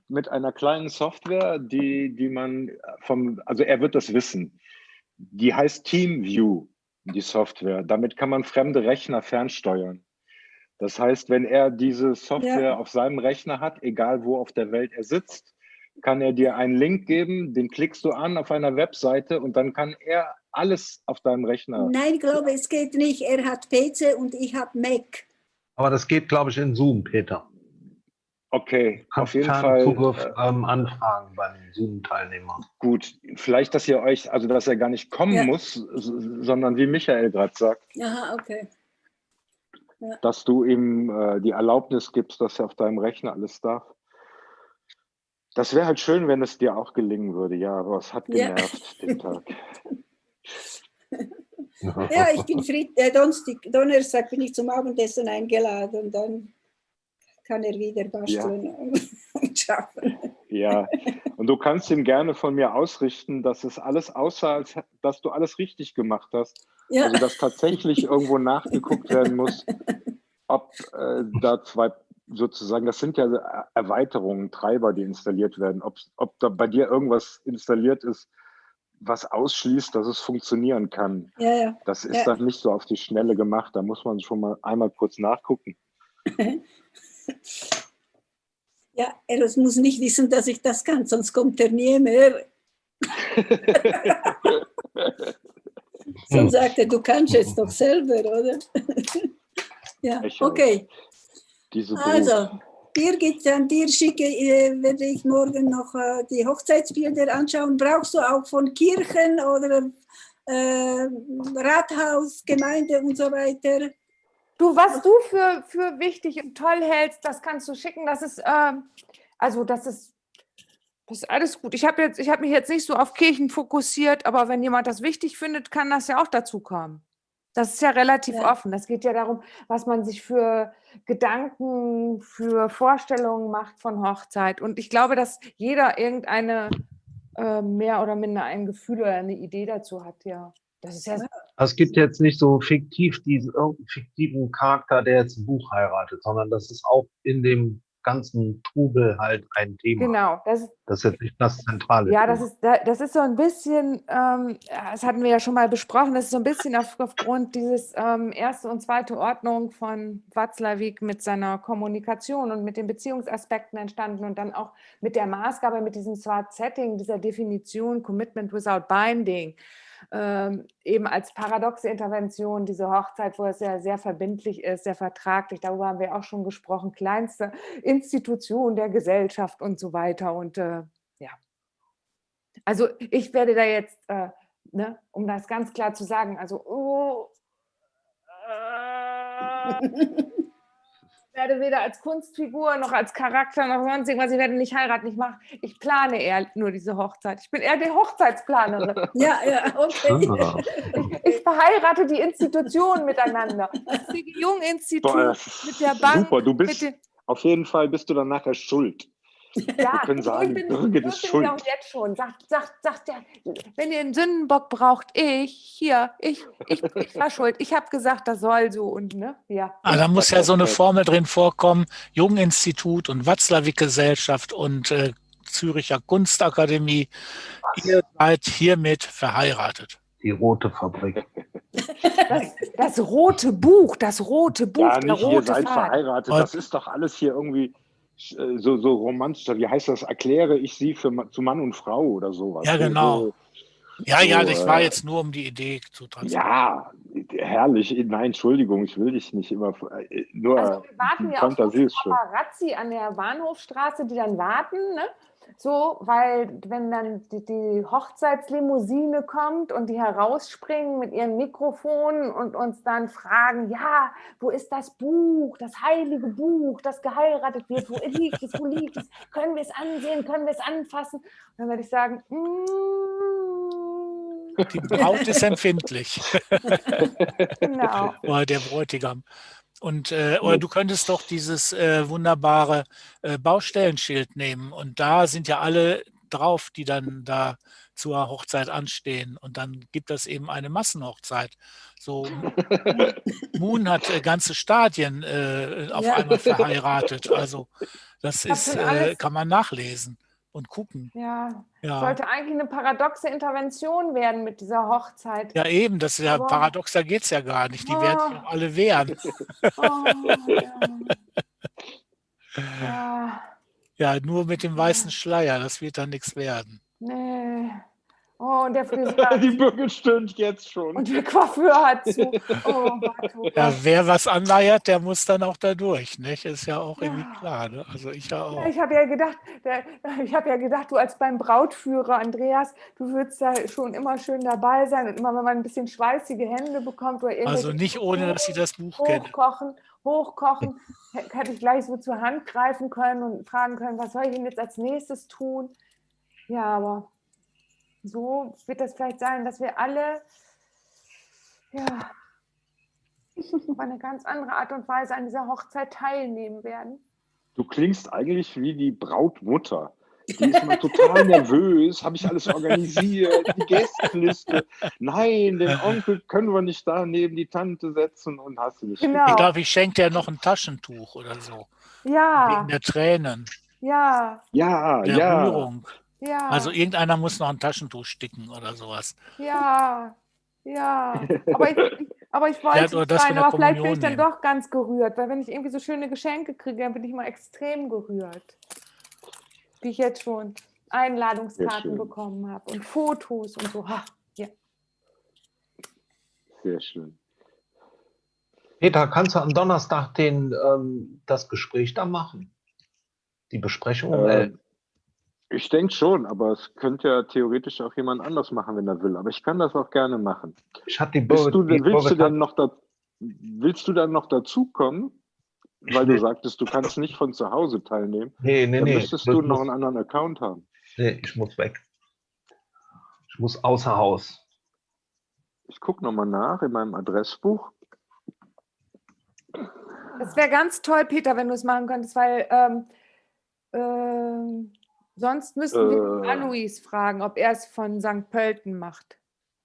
mit einer kleinen Software, die, die man vom, also er wird das wissen, die heißt TeamView, die Software. Damit kann man fremde Rechner fernsteuern. Das heißt, wenn er diese Software Ja. auf seinem Rechner hat, egal wo auf der Welt er sitzt, kann er dir einen Link geben, den klickst du an auf einer Webseite und dann kann er alles auf deinem Rechner Nein, ich glaube, es geht nicht. Er hat PC und ich habe Mac. Aber das geht, glaube ich, in Zoom, Peter. Okay, auf jeden Fall Zugriff äh, ähm, anfragen beim Zoom-Teilnehmer. gut. Vielleicht, dass ihr euch, also dass er gar nicht kommen Ja. muss, sondern wie Michael gerade sagt, Aha, okay. dass du ihm äh, die Erlaubnis gibst, dass er auf deinem Rechner alles darf. Das wäre halt schön, wenn es dir auch gelingen würde. Ja, aber es hat Ja. genervt den Tag. Ja, ich bin Fried, äh, Donnerstag, Donnerstag bin ich zum Abendessen eingeladen. Dann kann er wieder basteln und schaffen. Ja, und du kannst ihm gerne von mir ausrichten, dass es alles aussah, als dass du alles richtig gemacht hast. Ja, Also dass tatsächlich irgendwo nachgeguckt werden muss, ob äh, da zwei sozusagen, das sind ja Er- Erweiterungen, Treiber, die installiert werden, ob, ob da bei dir irgendwas installiert ist, was ausschließt, dass es funktionieren kann. ja, ja. Das ist Ja. dann nicht so auf die Schnelle gemacht. Da muss man schon mal einmal kurz nachgucken. Ja, er muss nicht wissen, dass ich das kann, sonst kommt er nie mehr. Sonst sagt er, du kannst es doch selber, oder? ja, okay. Also, Birgit, an dir schicke, äh, werde ich morgen noch äh, die Hochzeitsbilder anschauen. Brauchst du auch von Kirchen oder äh, Rathaus, Gemeinde und so weiter? Du, was du für, für wichtig und toll hältst, das kannst du schicken. Das ist, ähm, also das ist, das ist alles gut. Ich habe jetzt, ich habe mich jetzt nicht so auf Kirchen fokussiert, aber wenn jemand das wichtig findet, kann das ja auch dazu kommen. Das ist ja relativ Ja. offen. Das geht ja darum, was man sich für Gedanken, für Vorstellungen macht von Hochzeit. Und ich glaube, dass jeder irgendeine äh, mehr oder minder ein Gefühl oder eine Idee dazu hat, ja. Das ist ja Also Es gibt jetzt nicht so fiktiv diesen irgendeinen fiktiven Charakter, der jetzt ein Buch heiratet, sondern das ist auch in dem ganzen Trubel halt ein Thema. genau. Das ist, Das ist jetzt nicht das zentrale Ja, Thema. das ist, da- das ist so ein bisschen, ähm, das hatten wir ja schon mal besprochen, das ist so ein bisschen auf, aufgrund dieses ähm, erste und zweite Ordnung von Watzlawick mit seiner Kommunikation und mit den Beziehungsaspekten entstanden und dann auch mit der Maßgabe, mit diesem Smart Setting, dieser Definition Commitment without Binding, ähm, eben als paradoxe Intervention, diese Hochzeit, wo es ja sehr verbindlich ist, sehr vertraglich, darüber haben wir auch schon gesprochen, kleinste Institution der Gesellschaft und so weiter und äh, ja. Also ich werde da jetzt, äh, ne, um das ganz klar zu sagen, also oh, äh, werde weder als Kunstfigur noch als Charakter noch sonst irgendwas, ich werde nicht heiraten, ich mache, ich plane eher nur diese Hochzeit. Ich bin eher die Hochzeitsplanerin. Ja, ja, okay. Ah, Ich verheirate die Institutionen miteinander. Das das mit der Bank, Super, du bist, auf jeden Fall bist du dann nachher schuld. Ja, können sagen, ich bin, Birgit das ist bin schuld. ich auch jetzt schon. Sagt, sagt, sagt der, wenn ihr einen Sündenbock braucht, ich, hier, ich, ich, ich war schuld. Ich habe gesagt, das soll so und ne, ja. Ah, da muss ja so eine Formel drin vorkommen, Junginstitut und Watzlawick-Gesellschaft und äh, Züricher Kunstakademie. Ihr seid hiermit verheiratet. die rote Fabrik. Das, das rote Buch, das rote Buch, Ja, der nicht, ihr rote seid Faden. verheiratet. Das ist doch alles hier irgendwie so, so romantisch. Wie heißt das? Erkläre ich sie für, zu Mann und Frau oder sowas. Ja, So- genau. So, Ja, ja, So, das war äh, jetzt nur um die Idee zu transportieren. ja, herrlich. Nein, Entschuldigung, ich will dich nicht immer. äh, Nur Also wir warten ja auf. Paparazzi an der Bahnhofstraße, die dann warten, ne? So, weil wenn dann die, die Hochzeitslimousine kommt und die herausspringen mit ihren Mikrofonen und uns dann fragen, ja, wo ist das Buch, das heilige Buch, das geheiratet wird, wo liegt es, wo liegt es, können wir es ansehen, können wir es anfassen? Und dann werde ich sagen, mm, Die Braut ist empfindlich, genau. oder der Bräutigam. Und äh, oder du könntest doch dieses äh, wunderbare äh, Baustellenschild nehmen und da sind ja alle drauf, die dann da zur Hochzeit anstehen und dann gibt das eben eine Massenhochzeit. So Moon, hat äh, ganze Stadien äh, auf Ja. einmal verheiratet. Also das ist äh, kann man nachlesen und gucken. Ja, Ja. sollte eigentlich eine paradoxe Intervention werden mit dieser Hochzeit. Ja, eben, das ist ja Aber- paradox, da geht es ja gar nicht. Die werden sich Oh. alle wehren. Oh, ja. ja, Ja, nur mit dem weißen Schleier, das wird dann nichts werden. nee. Oh, und der Friseur Die Birgit stöhnt jetzt schon. und der Coiffeur hat zu. Oh Gott, oh Ja, Gott. wer was anleiert, der muss dann auch da durch, nicht? Ist ja auch irgendwie Ja. klar. Ne? Also ich ja auch. Ja, ich habe ja gedacht, der, ich habe ja gedacht, du als beim Brautführer, Andreas, du würdest da schon immer schön dabei sein und immer, wenn man ein bisschen schweißige Hände bekommt oder Also nicht ohne, dass ich das Buch hochkochen, hochkochen, h- hätte ich gleich so zur Hand greifen können und fragen können, was soll ich denn jetzt als nächstes tun? Ja, aber so wird das vielleicht sein, dass wir alle ja, auf eine ganz andere Art und Weise an dieser Hochzeit teilnehmen werden. Du klingst eigentlich wie die Brautmutter. Die ist immer total nervös. Habe ich alles organisiert? Die Gästeliste. Nein, den Onkel können wir nicht da neben die Tante setzen und hast du nicht. Genau. Ich glaube, ich schenke dir noch ein Taschentuch oder so. Ja, Wegen der Tränen, ja, Ja, der ja. Rührung. Ja. Also irgendeiner muss noch ein Taschentuch sticken oder sowas. Ja, ja. Aber ich, aber ich wollte Ja, nicht das sein, von der aber vielleicht bin ich dann nehmen. doch ganz gerührt, weil wenn ich irgendwie so schöne Geschenke kriege, dann bin ich mal extrem gerührt. Wie ich jetzt schon Einladungskarten bekommen habe und Fotos und so. Ha, ja. Sehr schön. Peter, kannst du am Donnerstag den, ähm, das Gespräch da machen? Die Besprechung? Äh, Äh, ich denke schon, aber es könnte ja theoretisch auch jemand anders machen, wenn er will. Aber ich kann das auch gerne machen. ich hatte die Bist du, die willst, du denn noch da, willst du dann noch dazukommen? Weil du sagtest, du kannst nicht von zu Hause teilnehmen. Nee, nee, Dann nee. müsstest du noch einen anderen Account haben. Nee, ich muss weg. Ich muss außer Haus. Ich gucke nochmal nach in meinem Adressbuch. Das wäre ganz toll, Peter, wenn du es machen könntest, weil ähm, ähm, sonst müssten wir Äh. Alois fragen, ob er es von St. Pölten macht.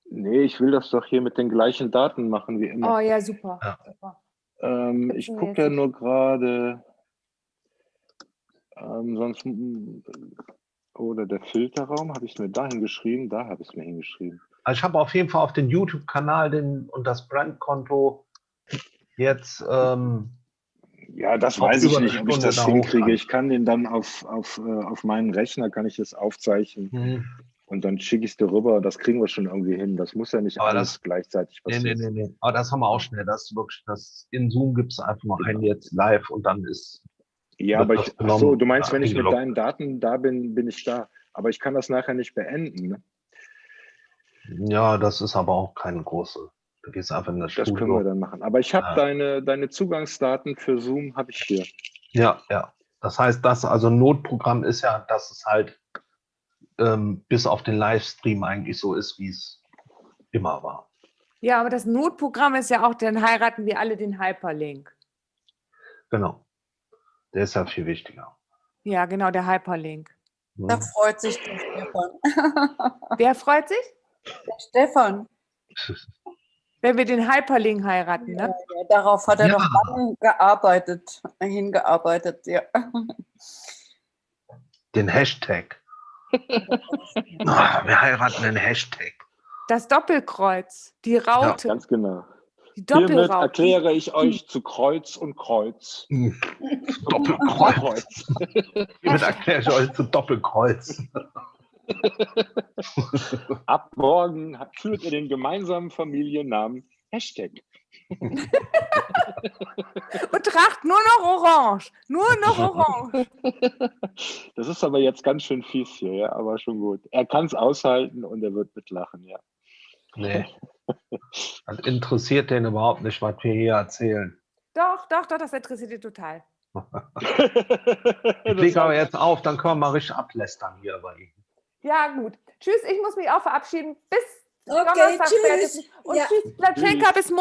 Nee, ich will das doch hier mit den gleichen Daten machen wie immer. Oh ja, super. Ja. super. Ähm, ich gucke ja nur gerade, ähm, sonst, mm, oder der Filterraum, habe ich es mir da hingeschrieben? Da habe ich es mir hingeschrieben. Also ich habe auf jeden Fall auf den YouTube-Kanal den und das Brandkonto jetzt ähm, Ja, das weiß ich nicht, ob ich das da hinkriege. Ich kann den dann auf, auf, äh, auf meinen Rechner, kann ich das aufzeichnen hm, und dann schicke ich es dir rüber. Das kriegen wir schon irgendwie hin. Das muss ja nicht Aber alles das- gleichzeitig nee, passieren. nee, nee, nee. Aber das haben wir auch schnell. Das wirklich, das in Zoom gibt es einfach mal ein jetzt live und dann ist. Ja, aber ich, ach so, du meinst, wenn ich mit deinen Daten da bin, bin ich da. Aber ich kann das nachher nicht beenden. Ne? Ja, das ist aber auch keine große. Du gehst einfach in das Das können wir dann machen. Aber ich habe Ja. deine, deine Zugangsdaten für Zoom, habe ich hier. Ja, ja. Das heißt, das also Notprogramm ist ja, dass es halt ähm, bis auf den Livestream eigentlich so ist, wie es immer war. Ja, aber das Notprogramm ist ja auch, dann heiraten wir alle den Hyperlink. Genau. Der ist ja viel wichtiger. Ja, genau, der Hyperlink. ne? Da freut sich der Stefan. Wer freut sich? Der Stefan, Wenn wir den Hyperlink heiraten, ja, ne? ja, darauf hat er Ja. noch lange gearbeitet, hingearbeitet, ja. Den Hashtag. Ah, wir heiraten den Hashtag. Das Doppelkreuz, die Raute, Ganz genau. die Hiermit erkläre ich euch zu Kreuz und Kreuz. Doppelkreuz. Hiermit erkläre ich euch zu Doppelkreuz. Ab morgen führt ihr den gemeinsamen Familiennamen Hashtag. Und tracht nur noch orange. Nur noch orange. Das ist aber jetzt ganz schön fies hier, ja, aber schon gut. Er kann es aushalten und er wird mitlachen, ja. Nee. Das interessiert den überhaupt nicht, was wir hier erzählen. Doch, doch, doch, das interessiert ihn total. Ich lege aber jetzt auf, dann können wir mal richtig ablästern hier bei ihm. Ja, gut. Tschüss, ich muss mich auch verabschieden. Bis Okay, Donnerstag tschüss. Und Ja. tschüss, Platschenka, bis Montag.